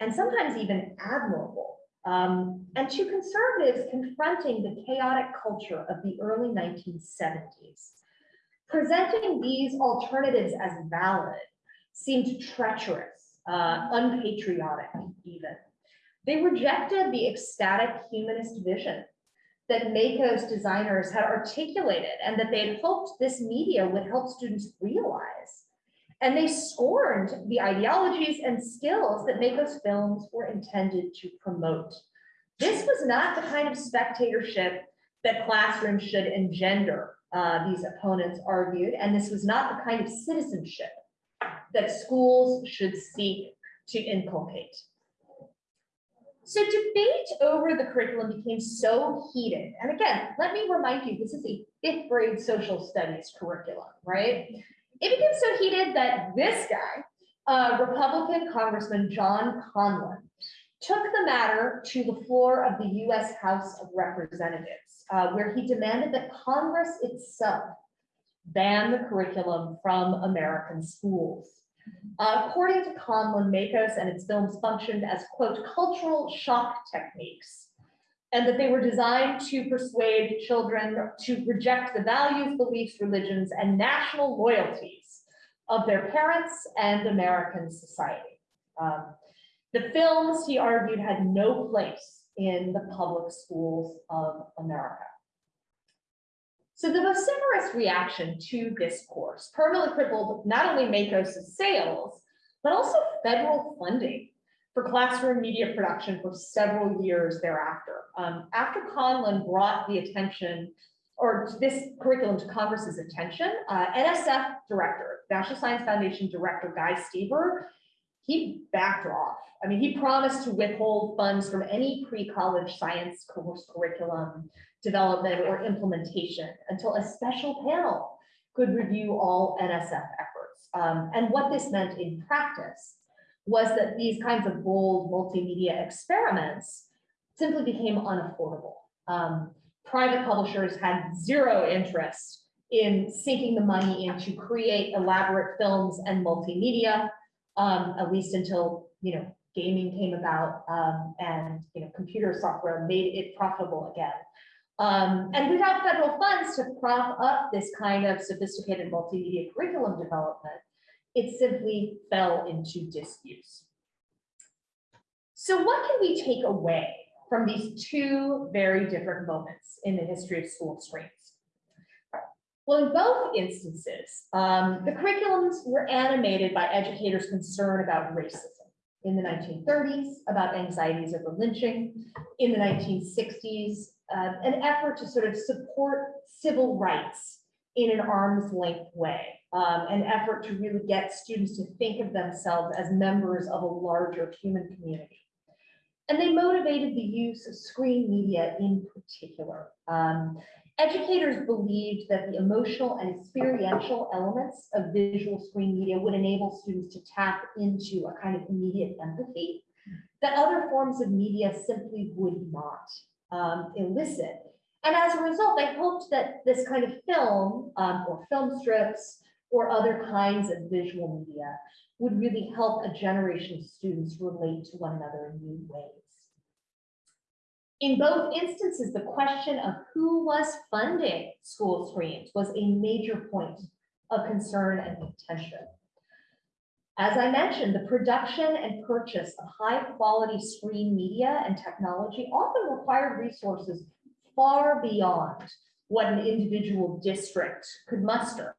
and sometimes even admirable. Um, and to conservatives confronting the chaotic culture of the early 1970s, presenting these alternatives as valid seemed treacherous, uh, unpatriotic even. They rejected the ecstatic humanist vision that MACOS designers had articulated and that they had hoped this media would help students realize. And they scorned the ideologies and skills that MACOS films were intended to promote. This was not the kind of spectatorship that classrooms should engender, uh, these opponents argued, and this was not the kind of citizenship that schools should seek to inculcate. So debate over the curriculum became so heated. And again, let me remind you, this is a fifth grade social studies curriculum, right? It became so heated that this guy, uh, Republican Congressman John Conlan, took the matter to the floor of the US House of Representatives, uh, where he demanded that Congress itself ban the curriculum from American schools. Uh, According to Conlan, MACOS and its films functioned as, quote, cultural shock techniques. And that they were designed to persuade children to reject the values, beliefs, religions, and national loyalties of their parents and American society. Um, The films, he argued, had no place in the public schools of America. So the vociferous reaction to this course permanently crippled not only MACOS' sales, but also federal funding for classroom media production for several years thereafter. Um, after Conlan brought the attention or this curriculum to Congress's attention, uh, NSF director, National Science Foundation Director Guy Stever, he backed off. I mean, he promised to withhold funds from any pre-college science course curriculum development or implementation until a special panel could review all NSF efforts. Um, and what this meant in practice was that these kinds of bold multimedia experiments simply became unaffordable. Um, private publishers had zero interest in sinking the money in to create elaborate films and multimedia, um, at least until, you know, gaming came about, um, and, you know, computer software made it profitable again. Um, and without federal funds to prop up this kind of sophisticated multimedia curriculum development, it simply fell into disuse. So what can we take away from these two very different moments in the history of school screens? Well, in both instances, um, the curriculums were animated by educators concern about racism. In the 1930s, about anxieties over lynching. In the 1960s, uh, an effort to sort of support civil rights in an arm's length way. Um, an effort to really get students to think of themselves as members of a larger human community. And they motivated the use of screen media in particular. Um, educators believed that the emotional and experiential elements of visual screen media would enable students to tap into a kind of immediate empathy that other forms of media simply would not um, elicit. And as a result, they hoped that this kind of film um, or film strips or other kinds of visual media would really help a generation of students relate to one another in new ways. In both instances, the question of who was funding school screens was a major point of concern and contention. As I mentioned, the production and purchase of high quality screen media and technology often required resources far beyond what an individual district could muster.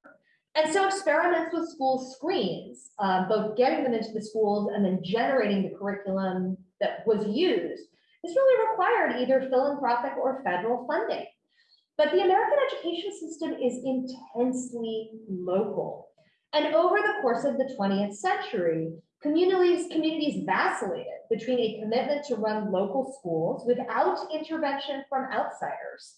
And so experiments with school screens, uh, both getting them into the schools and then generating the curriculum that was used, this really required either philanthropic or federal funding. But the American education system is intensely local. And over the course of the 20th century, Communities, communities vacillated between a commitment to run local schools without intervention from outsiders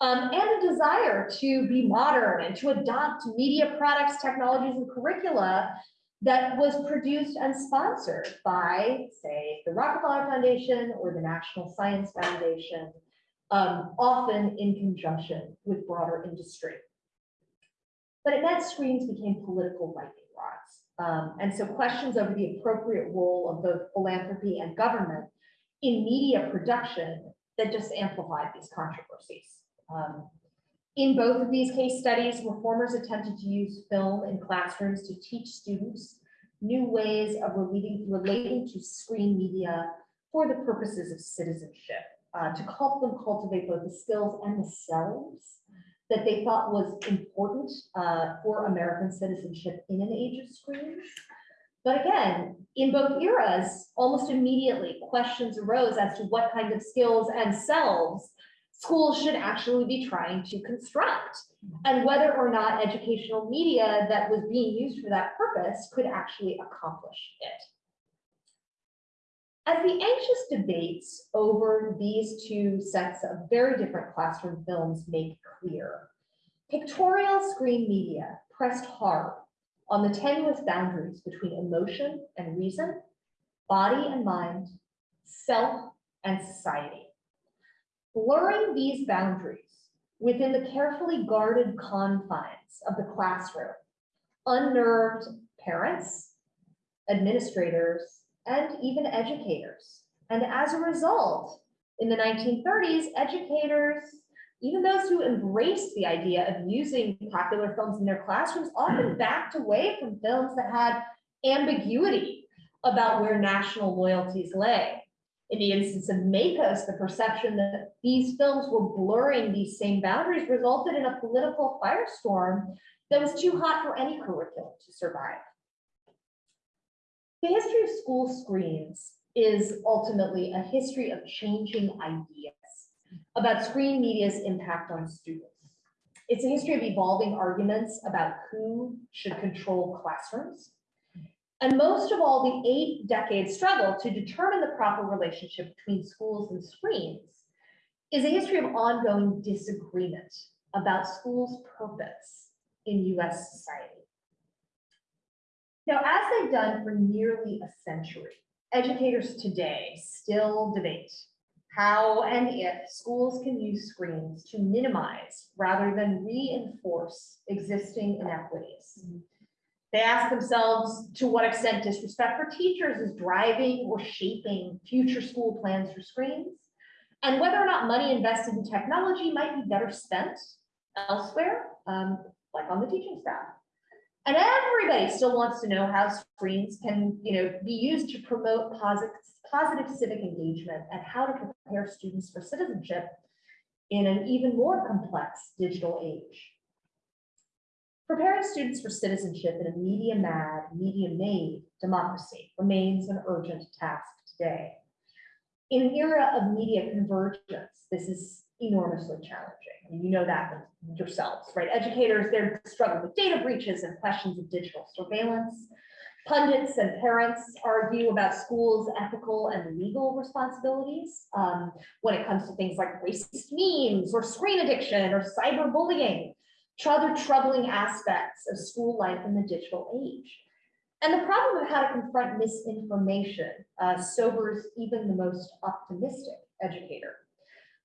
um, and a desire to be modern and to adopt media products, technologies, and curricula that was produced and sponsored by, say, the Rockefeller Foundation or the National Science Foundation, um, often in conjunction with broader industry. But it meant screens became political lightning rods. Um, and so questions over the appropriate role of both philanthropy and government in media production that just amplified these controversies. Um, in both of these case studies, reformers attempted to use film in classrooms to teach students new ways of relating, relating to screen media for the purposes of citizenship, uh, to help them cultivate both the skills and the selves that they thought was important uh, for American citizenship in an age of screens. But again, in both eras, almost immediately, questions arose as to what kind of skills and selves schools should actually be trying to construct and whether or not educational media that was being used for that purpose could actually accomplish it. As the anxious debates over these two sets of very different classroom films make clear, pictorial screen media pressed hard on the tenuous boundaries between emotion and reason, body and mind, self and society blurring these boundaries within the carefully guarded confines of the classroom, unnerved parents, administrators, and even educators. And as a result, in the 1930s, educators, even those who embraced the idea of using popular films in their classrooms, often hmm. backed away from films that had ambiguity about where national loyalties lay. In the instance of MACOS, the perception that these films were blurring these same boundaries resulted in a political firestorm that was too hot for any curriculum to survive. The history of school screens is ultimately a history of changing ideas about screen media's impact on students. It's a history of evolving arguments about who should control classrooms, and most of all, the eight decade struggle to determine the proper relationship between schools and screens is a history of ongoing disagreement about schools' purpose in US society. Now, as they've done for nearly a century, educators today still debate how and if schools can use screens to minimize rather than reinforce existing inequities. Mm-hmm. They ask themselves to what extent disrespect for teachers is driving or shaping future school plans for screens, and whether or not money invested in technology might be better spent elsewhere, um, like on the teaching staff. And everybody still wants to know how screens can, you know, be used to promote positive, positive civic engagement and how to prepare students for citizenship in an even more complex digital age. Preparing students for citizenship in a media-mad, media-made democracy remains an urgent task today. In an era of media convergence, this is enormously challenging. And you know that yourselves, right? Educators, they're struggling with data breaches and questions of digital surveillance. Pundits and parents argue about schools' ethical and legal responsibilities um, when it comes to things like racist memes or screen addiction or cyberbullying other troubling aspects of school life in the digital age. And the problem of how to confront misinformation uh, sobers even the most optimistic educator.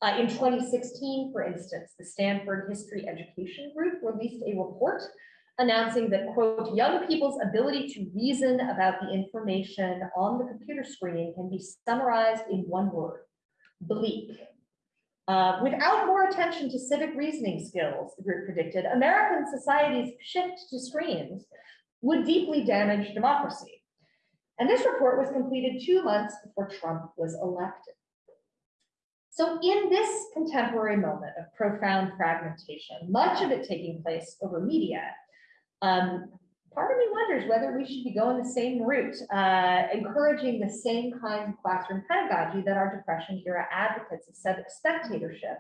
Uh, in 2016, for instance, the Stanford History Education Group released a report announcing that, quote, young people's ability to reason about the information on the computer screen can be summarized in one word, bleak. Uh, without more attention to civic reasoning skills, the group predicted, American society's shift to screens would deeply damage democracy. And this report was completed two months before Trump was elected. So in this contemporary moment of profound fragmentation, much of it taking place over media, um, part of me wonders whether we should be going the same route, uh, encouraging the same kinds of classroom pedagogy that our Depression era advocates of spectatorship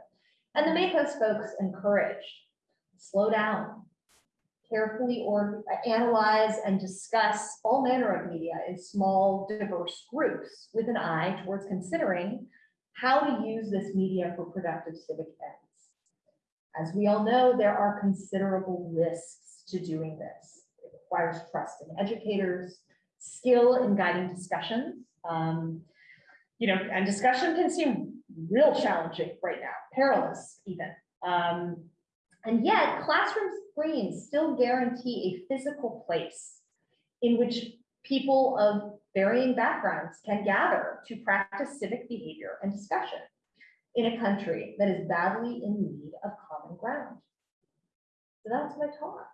and the MACOS folks encouraged. Slow down, carefully or analyze and discuss all manner of media in small, diverse groups with an eye towards considering how to use this media for productive civic ends. As we all know, there are considerable risks to doing this. Requires trust in educators, skill in guiding discussions. Um, you know, and discussion can seem real challenging right now, perilous even. Um, and yet classroom screens still guarantee a physical place in which people of varying backgrounds can gather to practice civic behavior and discussion in a country that is badly in need of common ground. So that's my talk.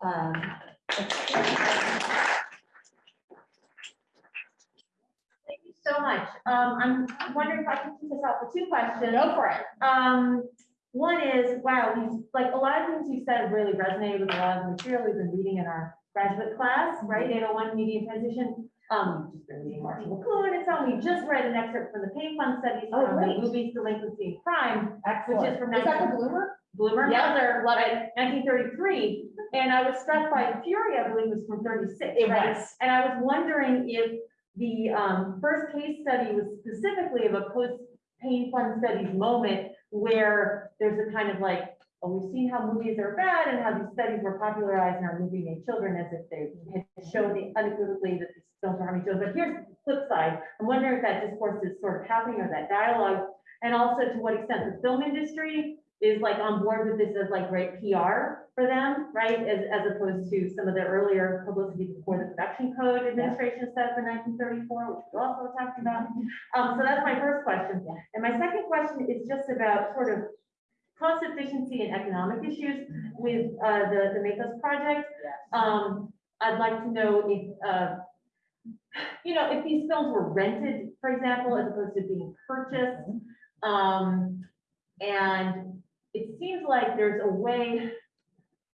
Um, Thank you so much. Um, I'm wondering if I can keep this out for two questions. Go for it. Um, one is, wow, these, like, a lot of things you said really resonated with a lot of the material we've been reading in our graduate class, right? Oh one media transition. Um, we've just been reading Marshall McLuhan and so on. We just read an excerpt from the Payne Fund studies Oh, from the movies Delinquency and Crime, which is from Is that the Blumer? Blumer, Yeah, Hauser, love it. nineteen thirty-three. And I was struck by Fury, I believe was from thirty-six, It right? was. And I was wondering if the um, first case study was specifically of a post-Payne Fund studies moment where there's a kind of like, oh, we've seen how movies are bad and how these studies were popularized in our movie-made children as if they had shown the unequivocally that these films are harming children. But here's the flip side. I'm wondering if that discourse is sort of happening or that dialogue. And also to what extent the film industry is like on board with this as like great PR for them, right? As, as opposed to some of the earlier publicity before the production code administration set up in nineteen thirty-four, which we also talking about. Um, so that's my first question. Yeah. And my second question is just about sort of cost efficiency and economic issues with, uh, the, the MACOS project. Um, I'd like to know if, uh, you know, if these films were rented, for example, as opposed to being purchased. Um, and it seems like there's a way,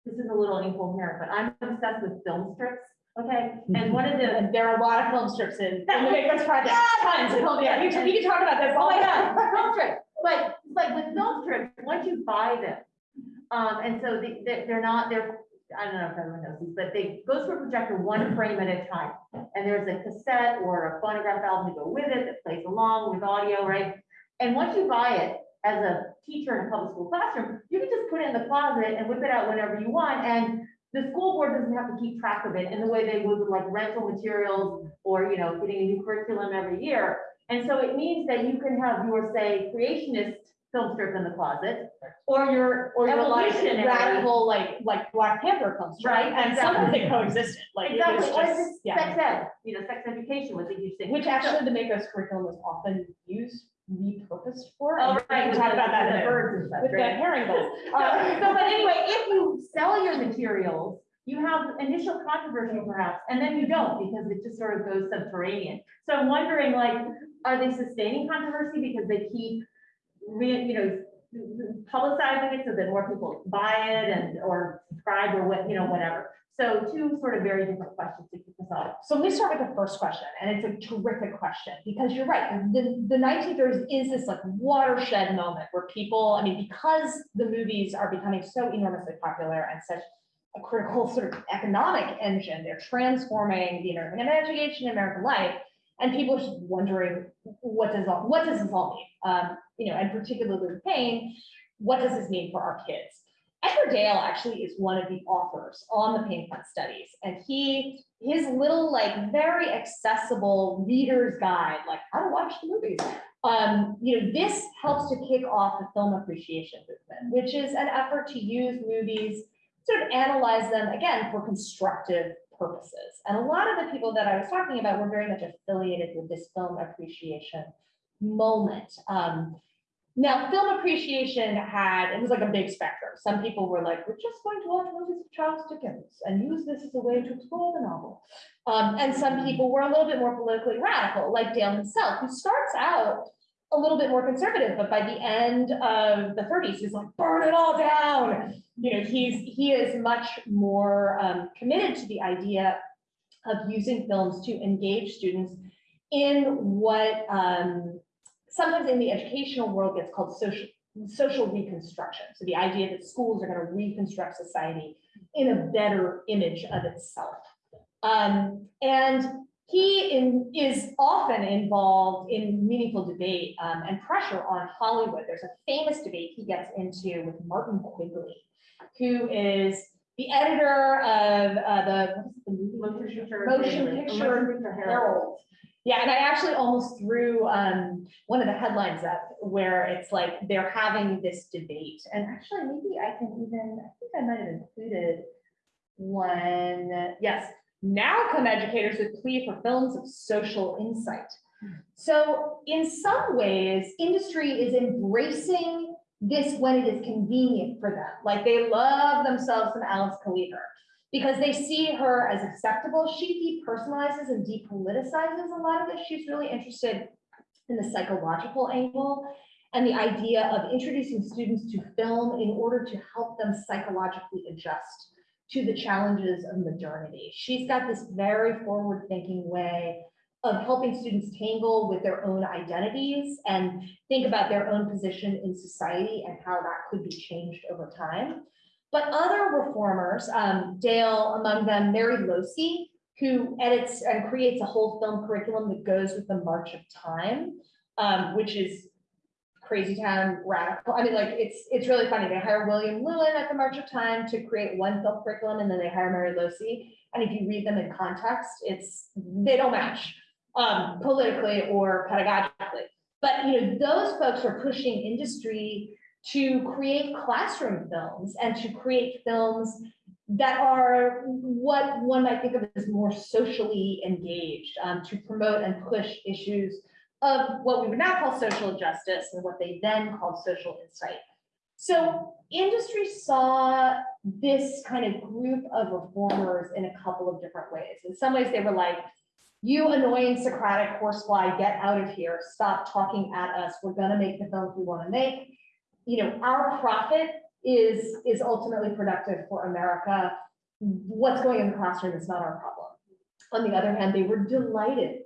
this is a little incoherent, but I'm obsessed with film strips, okay? And one of the, there are a lot of film strips in, in the MACOS Project, tons of film, yeah, we can, can talk about this Oh all my God, film strips, but, but with film strips, once you buy them, um, and so they, they- they're not, they're, I don't know if everyone knows these, but they go through a projector one frame at a time. And there's a cassette or a phonograph album to go with it that plays along with audio, right? And once you buy it, as a teacher in a public school classroom, you can just put it in the closet and whip it out whenever you want, and the school board doesn't have to keep track of it in the way they would with like rental materials or, you know, getting a new curriculum every year. And so it means that you can have your, say, creationist film strip in the closet, or your, Or your like radical, like, like Black Panther strip, Right, and some of exactly. it coexisted, like, it was Exactly, or just, yeah. sex ed, you know, sex education was a huge thing. Which So- actually the MACOS curriculum was often used, repurposed for. Oh, we right. can Talk about that in the birds and stuff, with the right? herring gulls. So, Uh, so, but anyway, if you sell your materials, you have initial controversy perhaps, and then you don't because it just sort of goes subterranean. So I'm wondering, like, are they sustaining controversy because they keep, re, you know, publicizing it so that more people buy it and, or subscribe or what, you know, whatever. So two sort of very different questions to this off. So let me start with the first question, and it's a terrific question, because you're right, the, the nineteen thirties is this like watershed moment where people, I mean, because the movies are becoming so enormously popular and such a critical sort of economic engine, they're transforming the American imagination, American life, and people are just wondering, what does all, what does this all mean? Um, you know, and particularly pain, what does this mean for our kids? Edgar Dale actually is one of the authors on the Payne Fund studies, and he, his little, like, very accessible reader's guide, like how to watch the movies. Um, you know, this helps to kick off the film appreciation movement, which is an effort to use movies, sort of analyze them, again, for constructive purposes. And a lot of the people that I was talking about were very much affiliated with this film appreciation moment. Um, now, film appreciation had, it was like a big spectrum. Some people were like, we're just going to watch movies of Charles Dickens and use this as a way to explore the novel. Um, and some people were a little bit more politically radical, like Dale himself, who starts out a little bit more conservative, but by the end of the thirties, he's like, burn it all down. You know, he's, he is much more um, committed to the idea of using films to engage students in what um, sometimes in the educational world gets called social, social reconstruction. So the idea that schools are going to reconstruct society in a better image of itself. Um, and he in, is often involved in meaningful debate um, and pressure on Hollywood. There's a famous debate he gets into with Martin Quigley, who is the editor of uh, the, what is it, the movie? Motion Picture Herald. Yeah, and I actually almost threw um, one of the headlines up where it's like they're having this debate. And actually, maybe I can even, I think I might have included one, yes, now come educators with plea for films of social insight. So in some ways, industry is embracing this when it is convenient for them. Like they love themselves some Alice Keliher because they see her as acceptable. She depersonalizes and depoliticizes a lot of it. She's really interested in the psychological angle and the idea of introducing students to film in order to help them psychologically adjust to the challenges of modernity. She's got this very forward-thinking way of helping students tangle with their own identities and think about their own position in society and how that could be changed over time. But other reformers, um, Dale among them, Mary Losey, who edits and creates a whole film curriculum that goes with the March of Time, um, which is crazy town radical. I mean, like, it's, it's really funny. They hire William Lewin at the March of Time to create one film curriculum, and then they hire Mary Losey. And if you read them in context, it's, they don't match um, politically or pedagogically. But, you know, those folks are pushing industry to create classroom films and to create films that are what one might think of as more socially engaged, um, to promote and push issues of what we would now call social justice and what they then called social insight. So industry saw this kind of group of reformers in a couple of different ways. In some ways, they were like, you annoying Socratic horsefly, get out of here, stop talking at us, we're gonna make the films we wanna make. You know, our profit is, is ultimately productive for America. What's going in the classroom is not our problem. On the other hand, they were delighted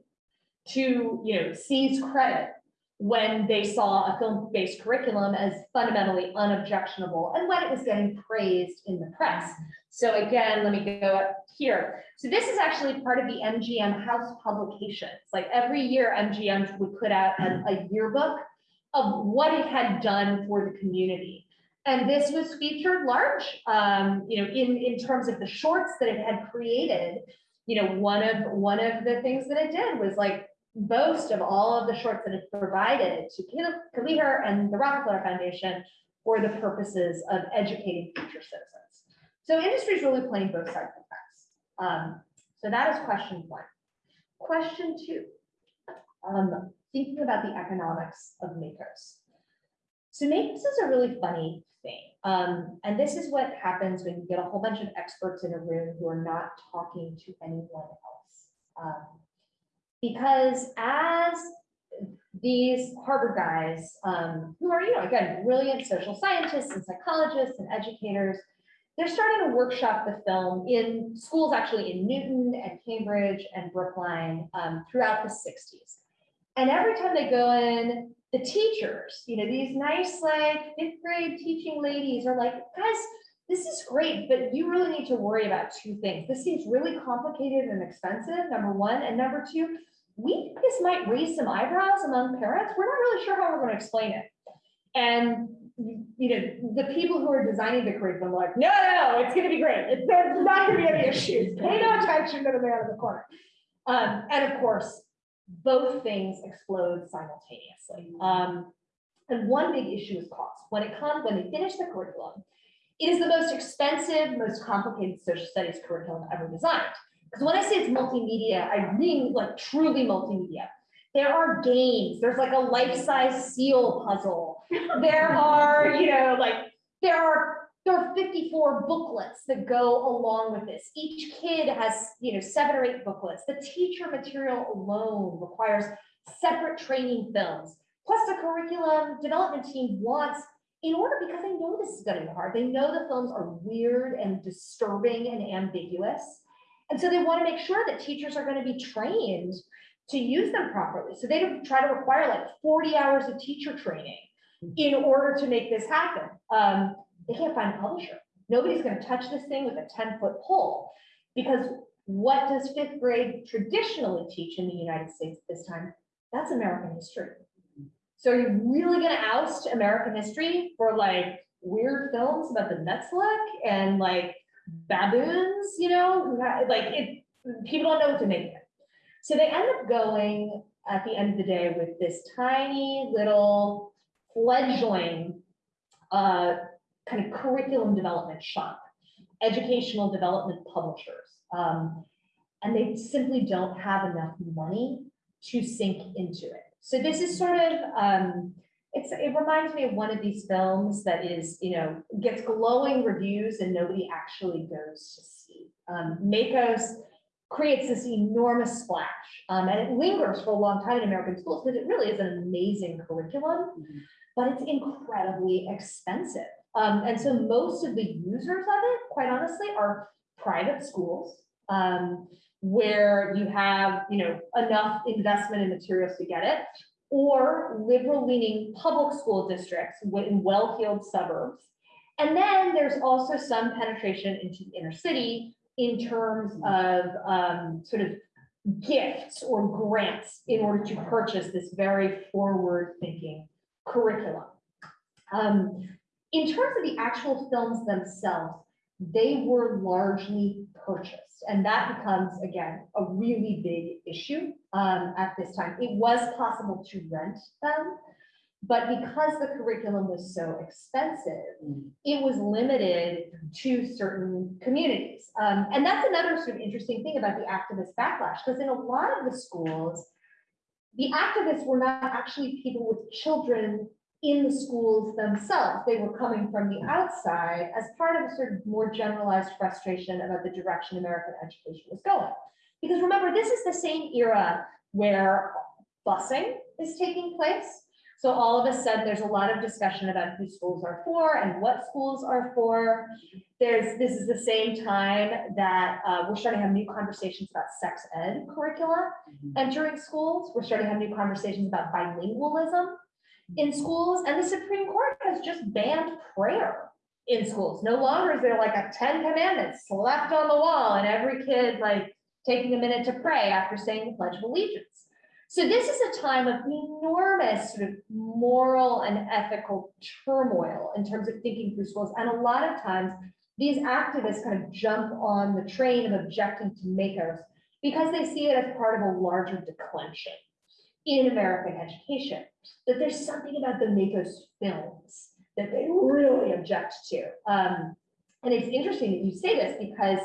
to, you know, seize credit when they saw a film-based curriculum as fundamentally unobjectionable and when it was getting praised in the press. So again, let me go up here. So this is actually part of the MGM house publications. Like every year, MGM would put out a, a yearbook of what it had done for the community. And this was featured large, um, you know, in, in terms of the shorts that it had created. You know, one of one of the things that it did was like boast of all of the shorts that it provided to Keliher and the Rockefeller Foundation for the purposes of educating future citizens. So industry is really playing both sides of the fence. Um, so that is question one. Question two, um, thinking about the economics of MACOS. So MACOS is a really funny thing. Um, and this is what happens when you get a whole bunch of experts in a room who are not talking to anyone else. Um, because as these Harvard guys, um, who are, you know, again, brilliant social scientists and psychologists and educators, they're starting to workshop the film in schools actually in Newton and Cambridge and Brookline um, throughout the 60s. And every time they go in, the teachers, you know, these nice like fifth grade teaching ladies are like, guys, this is great, but you really need to worry about two things. This seems really complicated and expensive, number one. And number two, we think this might raise some eyebrows among parents. We're not really sure how we're going to explain it. And you know, the people who are designing the curriculum are like, no, no, no, it's going to be great. It's, there's not going to be any issues. Pay no attention to the man in the corner. Um, and of course, both things explode simultaneously. Um, and one big issue is cost. When it comes, when they finish the curriculum, it is the most expensive, most complicated social studies curriculum ever designed. Because when I say it's multimedia, I mean like truly multimedia. There are games, there's like a life-size seal puzzle. There are, you know, like there are there are 54 booklets that go along with this. Each kid has, you know, seven or eight booklets. The teacher material alone requires separate training films. Plus the curriculum development team wants in order because they know this is going to be hard. They know the films are weird and disturbing and ambiguous. And so they want to make sure that teachers are going to be trained to use them properly. So they don't try to require like 40 hours of teacher training in order to make this happen. Um, they can't find a publisher. Nobody's gonna touch this thing with a ten-foot pole. Because what does fifth grade traditionally teach in the United States at this time? That's American history. So are you really gonna oust American history for like weird films about the Netsilik and like baboons, you know, like it, people don't know what to make of it. So they end up going at the end of the day with this tiny little fledgling uh, kind of curriculum development shop, educational development publishers. Um, and they simply don't have enough money to sink into it. So this is sort of, um, it's, it reminds me of one of these films that is, you know, gets glowing reviews and nobody actually goes to see. Um, MACOS creates this enormous splash, um, and it lingers for a long time in American schools because it really is an amazing curriculum, but it's incredibly expensive. Um, and so most of the users of it, quite honestly, are private schools, um, where you have, you know, enough investment in materials to get it, or liberal leaning public school districts in well-heeled suburbs. And then there's also some penetration into the inner city in terms of um, sort of gifts or grants in order to purchase this very forward-thinking curriculum. Um, in terms of the actual films themselves, they were largely purchased. And that becomes, again, a really big issue um, at this time. It was possible to rent them, but because the curriculum was so expensive, it was limited to certain communities. Um, and that's another sort of interesting thing about the activist backlash, because in a lot of the schools, the activists were not actually people with children in the schools themselves. They were coming from the outside as part of a sort of more generalized frustration about the direction American education was going. Because remember, this is the same era where busing is taking place. So all of a sudden, there's a lot of discussion about who schools are for and what schools are for. There's, this is the same time that uh, we're starting to have new conversations about sex ed curricula entering schools. We're starting to have new conversations about bilingualism in schools, and the Supreme Court has just banned prayer in schools. No longer is there like a Ten Commandments slapped on the wall and every kid like taking a minute to pray after saying the Pledge of Allegiance. So this is a time of enormous sort of moral and ethical turmoil in terms of thinking through schools. And a lot of times, these activists kind of jump on the train of objecting to MACOS because they see it as part of a larger declension in American education. That there's something about the MACOS films that they really object to. Um, and it's interesting that you say this because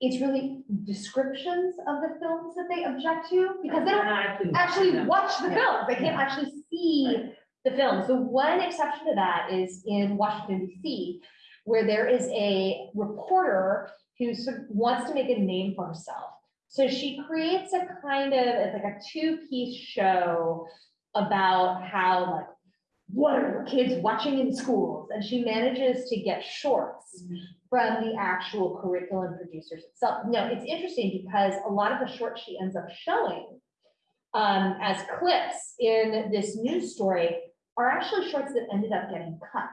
it's really descriptions of the films that they object to because they don't actually watch the films. They can't actually see the films. The one exception to that is in Washington DC, where there is a reporter who sort of wants to make a name for herself. So she creates a kind of, it's like a two-piece show about how like, what are kids watching in schools? And she manages to get shorts from the actual curriculum producers itself. No, it's interesting because a lot of the shorts she ends up showing um, as clips in this news story are actually shorts that ended up getting cut.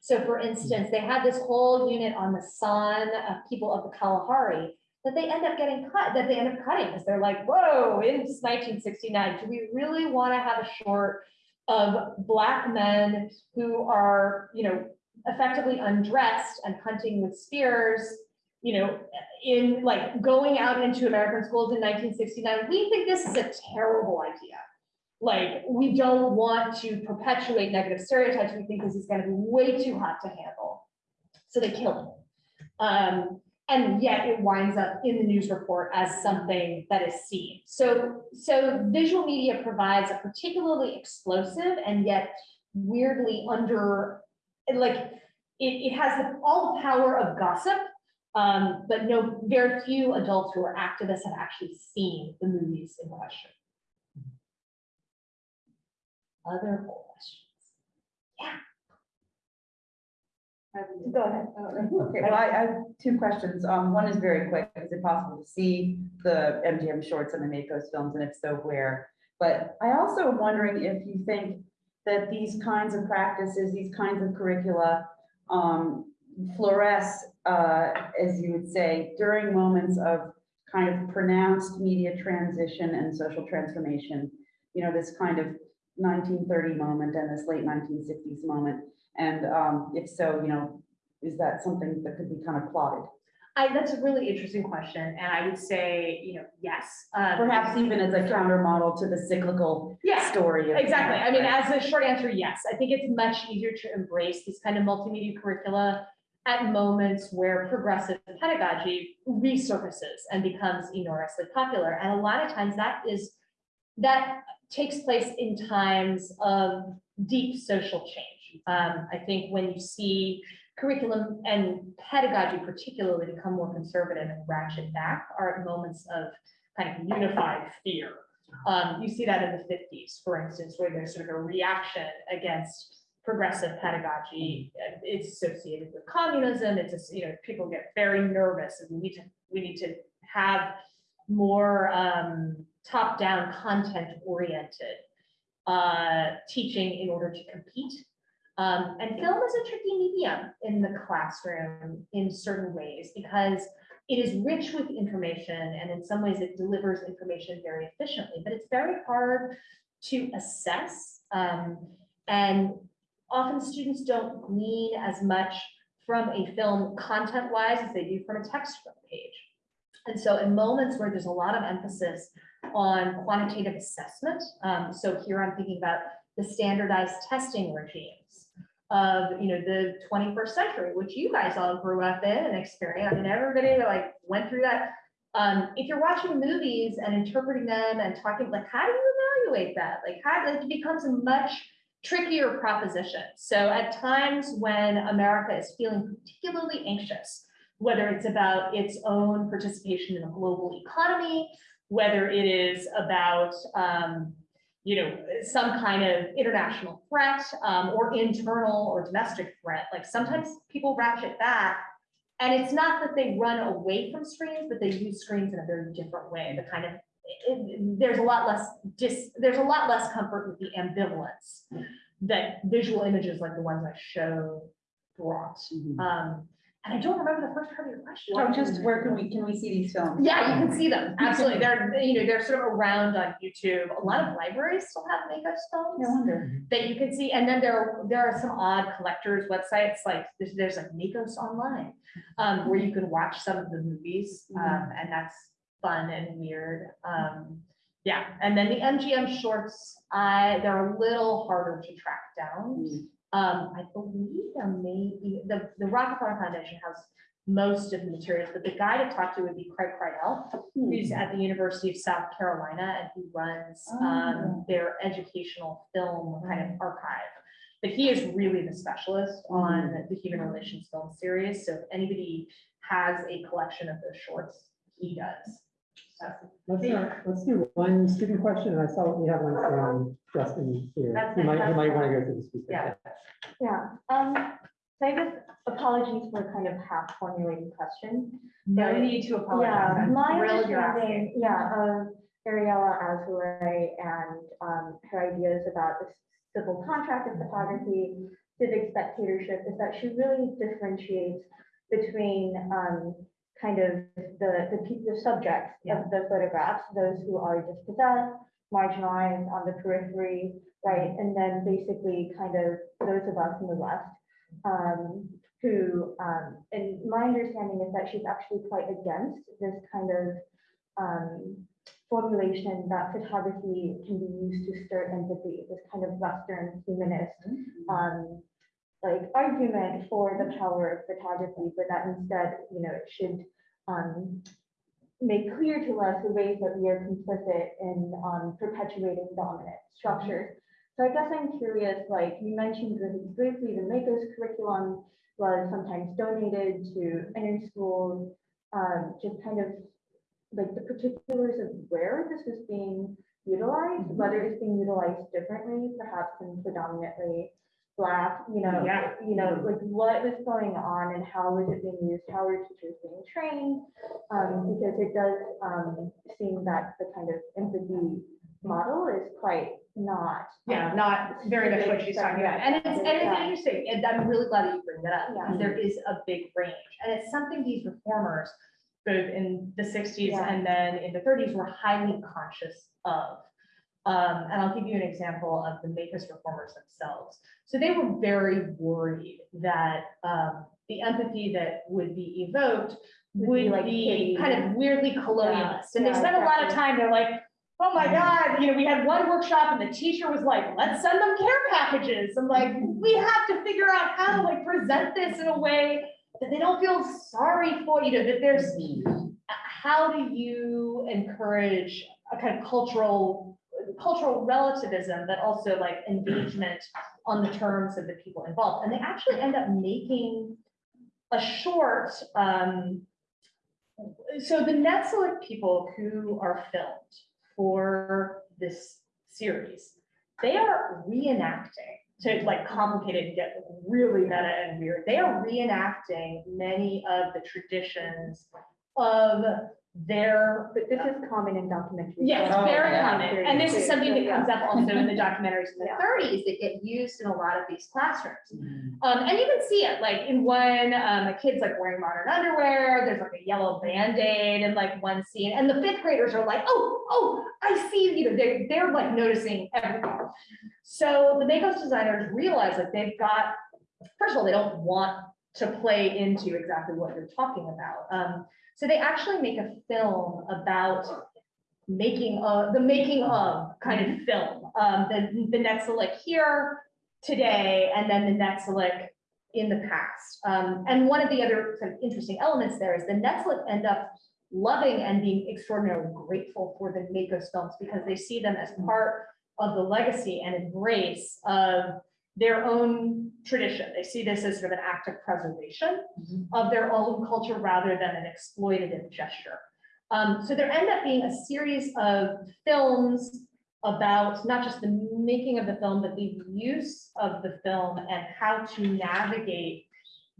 So for instance, they had this whole unit on the San of people of the Kalahari that they end up getting cut, that they end up cutting because they're like, whoa, in 1969, do we really want to have a short of black men who are, you know, effectively undressed and hunting with spears, you know, in like going out into American schools in 1969, we think this is a terrible idea. Like, we don't want to perpetuate negative stereotypes. We think this is gonna be way too hot to handle. So they kill him. Um, and yet it winds up in the news report as something that is seen. So, so visual media provides a particularly explosive and yet weirdly under, like, it, it has all the power of gossip, um, but no, very few adults who are activists have actually seen the movies in question. Other questions? Go ahead. Okay, well, I I have two questions. Um, one is very quick. Is it possible to see the MGM shorts and the MACOS films, and if so, where? But I also am wondering if you think that these kinds of practices, these kinds of curricula, um, fluoresce, uh, as you would say, during moments of kind of pronounced media transition and social transformation. You know, this kind of nineteen thirty moment and this late nineteen sixties moment. And um, if so, you know, is that something that could be kind of plotted? I, that's a really interesting question, and I would say, you know, yes. um, Perhaps even as a counter model to the cyclical Yeah, story. of- Exactly. I mean, as a short answer, yes. I think it's much easier to embrace these kind of multimedia curricula at moments where progressive pedagogy resurfaces and becomes enormously popular. And a lot of times that is, that takes place in times of deep social change. Um, I think when you see curriculum and pedagogy particularly become more conservative and ratchet back are at moments of kind of unified fear. Um, you see that in the fifties, for instance, where there's sort of a reaction against progressive pedagogy. It's associated with communism. It's just, you know, people get very nervous and we need to, we need to have more um, top-down, content-oriented uh, teaching in order to compete. Um, and film is a tricky medium in the classroom in certain ways because it is rich with information and in some ways it delivers information very efficiently, but it's very hard to assess. Um, and often students don't glean as much from a film content-wise as they do from a textbook page. And so in moments where there's a lot of emphasis on quantitative assessment, um, so here I'm thinking about the standardized testing regimes of, you know, the 21st century, which you guys all grew up in and experienced. I mean, everybody like went through that. Um, if you're watching movies and interpreting them and talking, like, how do you evaluate that? Like, how, it becomes a much trickier proposition. So at times when America is feeling particularly anxious, whether it's about its own participation in a global economy, whether it is about, um, you know, some kind of international threat um, or internal or domestic threat, like sometimes people ratchet back. And it's not that they run away from screens, but they use screens in a very different way, the kind of, it- there's a lot less dis, there's a lot less comfort with the ambivalence that visual images like the ones I show brought. Mhm. Um, and I don't remember the first part of your question. Oh, just where can we, can we see these films? Yeah, you can see them, absolutely. They're, you know, they're sort of around on YouTube. A lot of libraries still have MACOS No films wonder. that you can see. And then there, are, there are some odd collectors websites, like there's, there's like MACOS Online, um, where you can watch some of the movies, um, and that's fun and weird. Um, yeah, and then the MGM shorts, I, they're a little harder to track down. Um, I believe there may be, the, the Rockefeller Foundation has most of the materials, but the guy to talk to would be Craig Kridel, Hmm. who's at the University of South Carolina and who runs, um, their educational film kind of archive. But he is really the specialist on the human relations film series, so if anybody has a collection of those shorts, he does. So, Let's, uh, let's do one student question, and I saw we have one from Justin here. You might, you might want to go to the speaker. Yeah. Yeah, um, so I guess apologies for kind of half formulated question. No But- need to Yeah, apologize. I'm my thrilled you're asking. understanding, yeah, of Ariella Azoulay and, um, her ideas about the civil contract of photography, civic spectatorship, is that she really differentiates between, um, kind of the, the, the subjects Yeah. of the photographs, those who are dispossessed, marginalized on the periphery, right? And then basically kind of those of us in the West, um, who, um, and my understanding is that she's actually quite against this kind of, um, formulation that photography can be used to stir empathy, this kind of Western humanist, um, like argument for the power of photography, but that instead, you know, it should, um, make clear to us the ways that we are complicit in, um, perpetuating dominant structures. So I guess I'm curious, like you mentioned briefly, the MACOS curriculum was sometimes donated to inner schools, um, just kind of like the particulars of where this is being utilized, whether it's being utilized differently, perhaps in predominantly black, you know, Yeah. you know, like what was going on and how was it being used, how were teachers being trained? Um, because it does, um, seem that the kind of empathy model is quite not. Yeah, um, not very much what she's talking about. And it's, and it's interesting, and I'm really glad that you bring that up, because Yeah. there is a big range. And it's something these reformers, both in the sixties Yeah. and then in the thirties, were highly conscious of. Um, and I'll give you an example of the Mavis reformers themselves. So they were very worried that, um, the empathy that would be evoked Would would be like be kind of weirdly colonialist. And they yeah, spent a lot of time, they're like, oh my God, you know, we had one workshop and the teacher was like, let's send them care packages. I'm like, we have to figure out how to like present this in a way that they don't feel sorry for, you know, that there's, how do you encourage a kind of cultural, cultural relativism, but also like engagement on the terms of the people involved? And they actually end up making a short, um, so the Netsilik people who are filmed for this series, they are reenacting, to like complicate it and get really meta and weird, they are reenacting many of the traditions of their But this is common in documentaries. Yes, Oh, very yeah. common, and this is something that comes up also in the documentaries in the Yeah. thirties that get used in a lot of these classrooms. Mm. Um, and you can see it, like in one, um, a kid's like wearing modern underwear, there's like a yellow Band-Aid in like one scene, and the fifth graders are like, oh, oh, I see, you know, they're, they're like noticing everything. So the MACOS designers realize that they've got, first of all, they don't want to play into exactly what you're talking about. Um, so they actually make a film about making of, the making of kind of film. Um, the, the Netsilik here today, and then the Netsilik in the past. Um, and one of the other kind of interesting elements there is the Netsilik end up loving and being extraordinarily grateful for the MACOS films because they see them as part of the legacy and embrace of their own tradition. They see this as sort of an act of preservation of their own culture rather than an exploitative gesture. Um, so there end up being a series of films about not just the making of the film, but the use of the film and how to navigate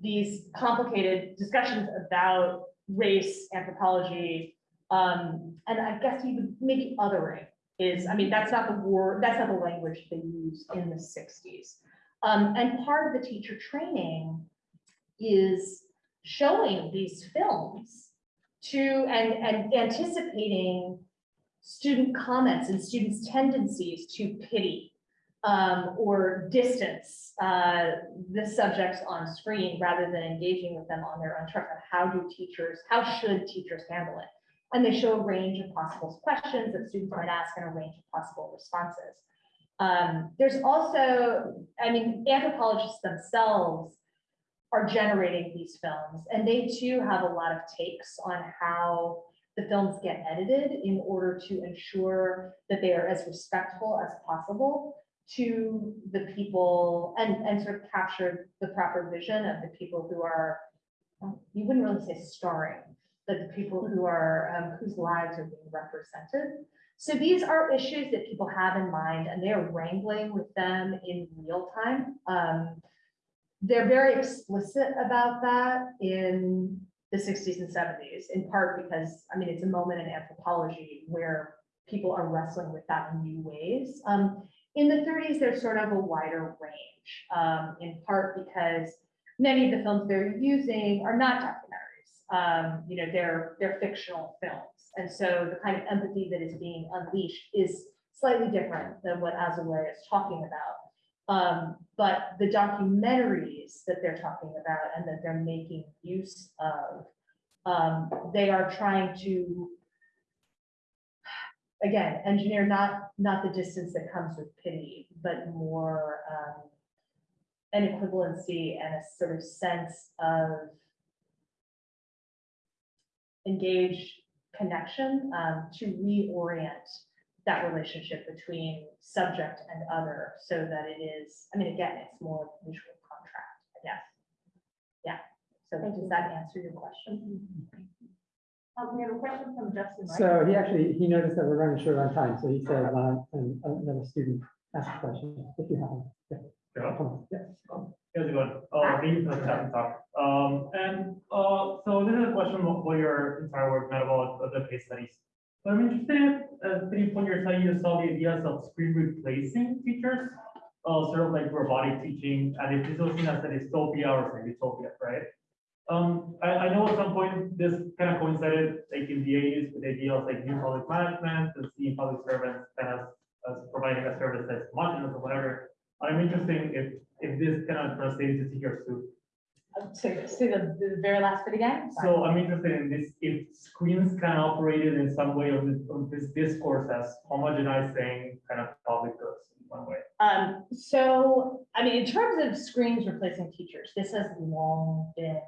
these complicated discussions about race, anthropology, um, and I guess even maybe othering is, I mean, that's not the word, that's not the language they used in the sixties. Um, and part of the teacher training is showing these films to, and, and anticipating student comments and students' tendencies to pity um, or distance uh, the subjects on screen rather than engaging with them on their own terms. How do teachers, how should teachers handle it? And they show a range of possible questions that students might ask and a range of possible responses. Um, there's also, I mean, anthropologists themselves are generating these films, and they too have a lot of takes on how the films get edited in order to ensure that they are as respectful as possible to the people and, and sort of capture the proper vision of the people who are, um, you wouldn't really say starring, but the people who are, um, whose lives are being represented. So these are issues that people have in mind and they are wrangling with them in real time. Um, they're very explicit about that in the sixties and seventies, in part because, I mean, it's a moment in anthropology where people are wrestling with that in new ways. Um, in the thirties, there's sort of a wider range, um, in part because many of the films they're using are not documentaries. Um, you know, they're, they're fictional films. And so the kind of empathy that is being unleashed is slightly different than what Azoulay is talking about. Um, but the documentaries that they're talking about and that they're making use of, um, they are trying to, again, engineer not, not the distance that comes with pity, but more, um, an equivalency and a sort of sense of engaged connection, um, to reorient that relationship between subject and other so that it is, I mean, again, it's more mutual contract, I guess. Yeah, so does that answer your question? Um, we have a question from Justin, right? So he actually, he noticed that we're running short on time, so he said, uh, and another student asked a question, if you have. one. Yeah, Yeah. Come on, yeah. How's it going? Uh, thank you for the chat and talk. Um, and, uh, so this is a question for your entire work meant about the case studies. But I'm interested, uh, three point your you saw the ideas of screen replacing teachers. Uh, sort of like robotic teaching, and if this was seen as a dystopia or a utopia, right? Um, I, I know at some point this kind of coincided like in the eighties with the idea of like new public management and seeing public servants kind of as providing a service that's homogeneous or whatever. I'm interested if, if this kind of translates to teachers too. Say, say the, the very last bit again. Sorry. So I'm interested in this, if screens can operated in some way of this, of this discourse as homogenizing kind of public goods in one way. Um, so, I mean, in terms of screens replacing teachers, this has long been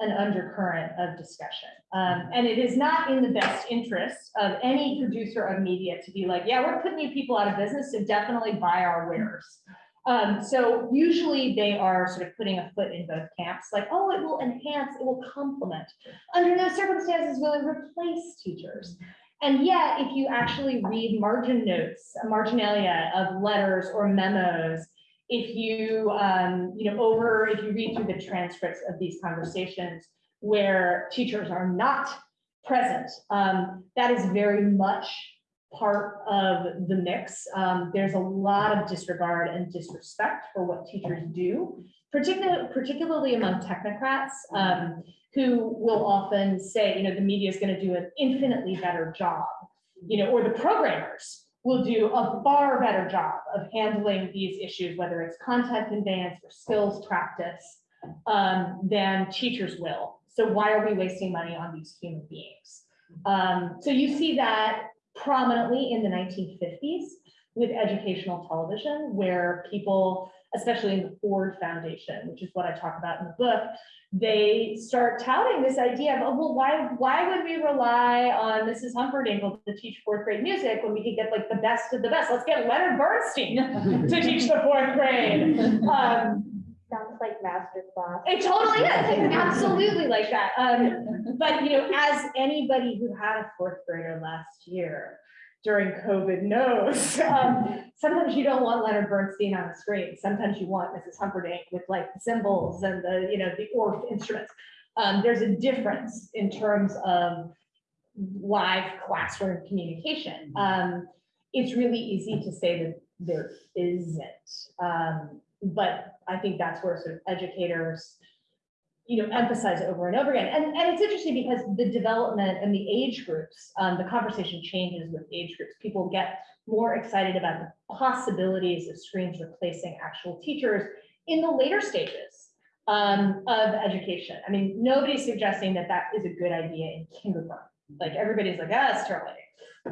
an undercurrent of discussion. Um, and it is not in the best interest of any producer of media to be like, yeah, we're putting you people out of business, so definitely buy our wares. Um, so usually they are sort of putting a foot in both camps, like, oh, it will enhance, it will complement. Under no circumstances will it replace teachers. And yet, if you actually read margin notes, marginalia of letters or memos, if you, um, you know, over, if you read through the transcripts of these conversations where teachers are not present, um, that is very much part of the mix. Um, there's a lot of disregard and disrespect for what teachers do, particularly, particularly among technocrats, um, who will often say, you know, the media is going to do an infinitely better job, you know, or the programmers will do a far better job of handling these issues, whether it's content conveyance or skills practice, um, than teachers will. So why are we wasting money on these human beings? Um, so you see that prominently in the 1950s with educational television, where people, especially in the Ford Foundation, which is what I talk about in the book, they start touting this idea of, oh, well, why, why would we rely on Mrs. Humperdinkle to teach fourth grade music when we could get like the best of the best? Let's get Leonard Bernstein to teach the fourth grade. Um, Sounds like master class. it totally is, absolutely like that. Um, but you know, as anybody who had a fourth grader last year during COVID knows, um, sometimes you don't want Leonard Bernstein on the screen. Sometimes you want Mrs. Humperdinck with like the cymbals and the, you know, the Orff instruments. Um, there's a difference in terms of live classroom communication. Um, it's really easy to say that there isn't. Um, but I think that's where sort of educators, you know, emphasize over and over again. And, and it's interesting because the development and the age groups, um, the conversation changes with age groups. People get more excited about the possibilities of screens replacing actual teachers in the later stages um, of education. I mean, nobody's suggesting that that is a good idea in kindergarten. Like everybody's like, ah, it's terrible.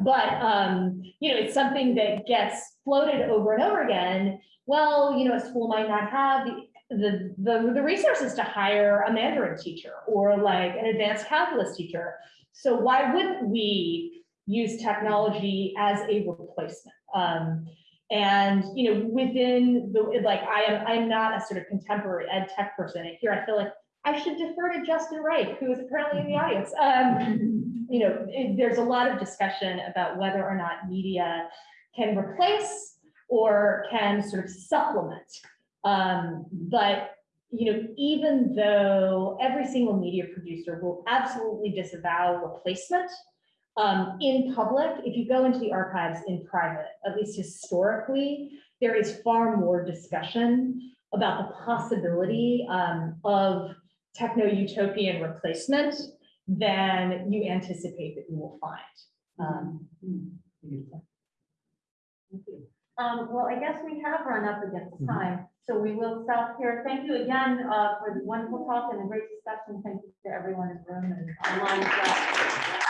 But, um, you know, it's something that gets floated over and over again. Well, you know, a school might not have the, the, the, the resources to hire a Mandarin teacher or like an advanced calculus teacher. So why wouldn't we use technology as a replacement? Um, and, you know, within the, like, I am, I'm not a sort of contemporary ed tech person. And here I feel like I should defer to Justin Reich, who is apparently in the audience. Um, you know, it- there's a lot of discussion about whether or not media can replace or can sort of supplement. Um, but, you know, even though every single media producer will absolutely disavow replacement, um, in public, if you go into the archives in private, at least historically, there is far more discussion about the possibility um, of techno-utopian replacement than you anticipate that you will find. Um, Um, well, I guess we have run up against time, so we will stop here. Thank you again, uh, for the wonderful talk and the great discussion. Thank you to everyone in the room and online as well.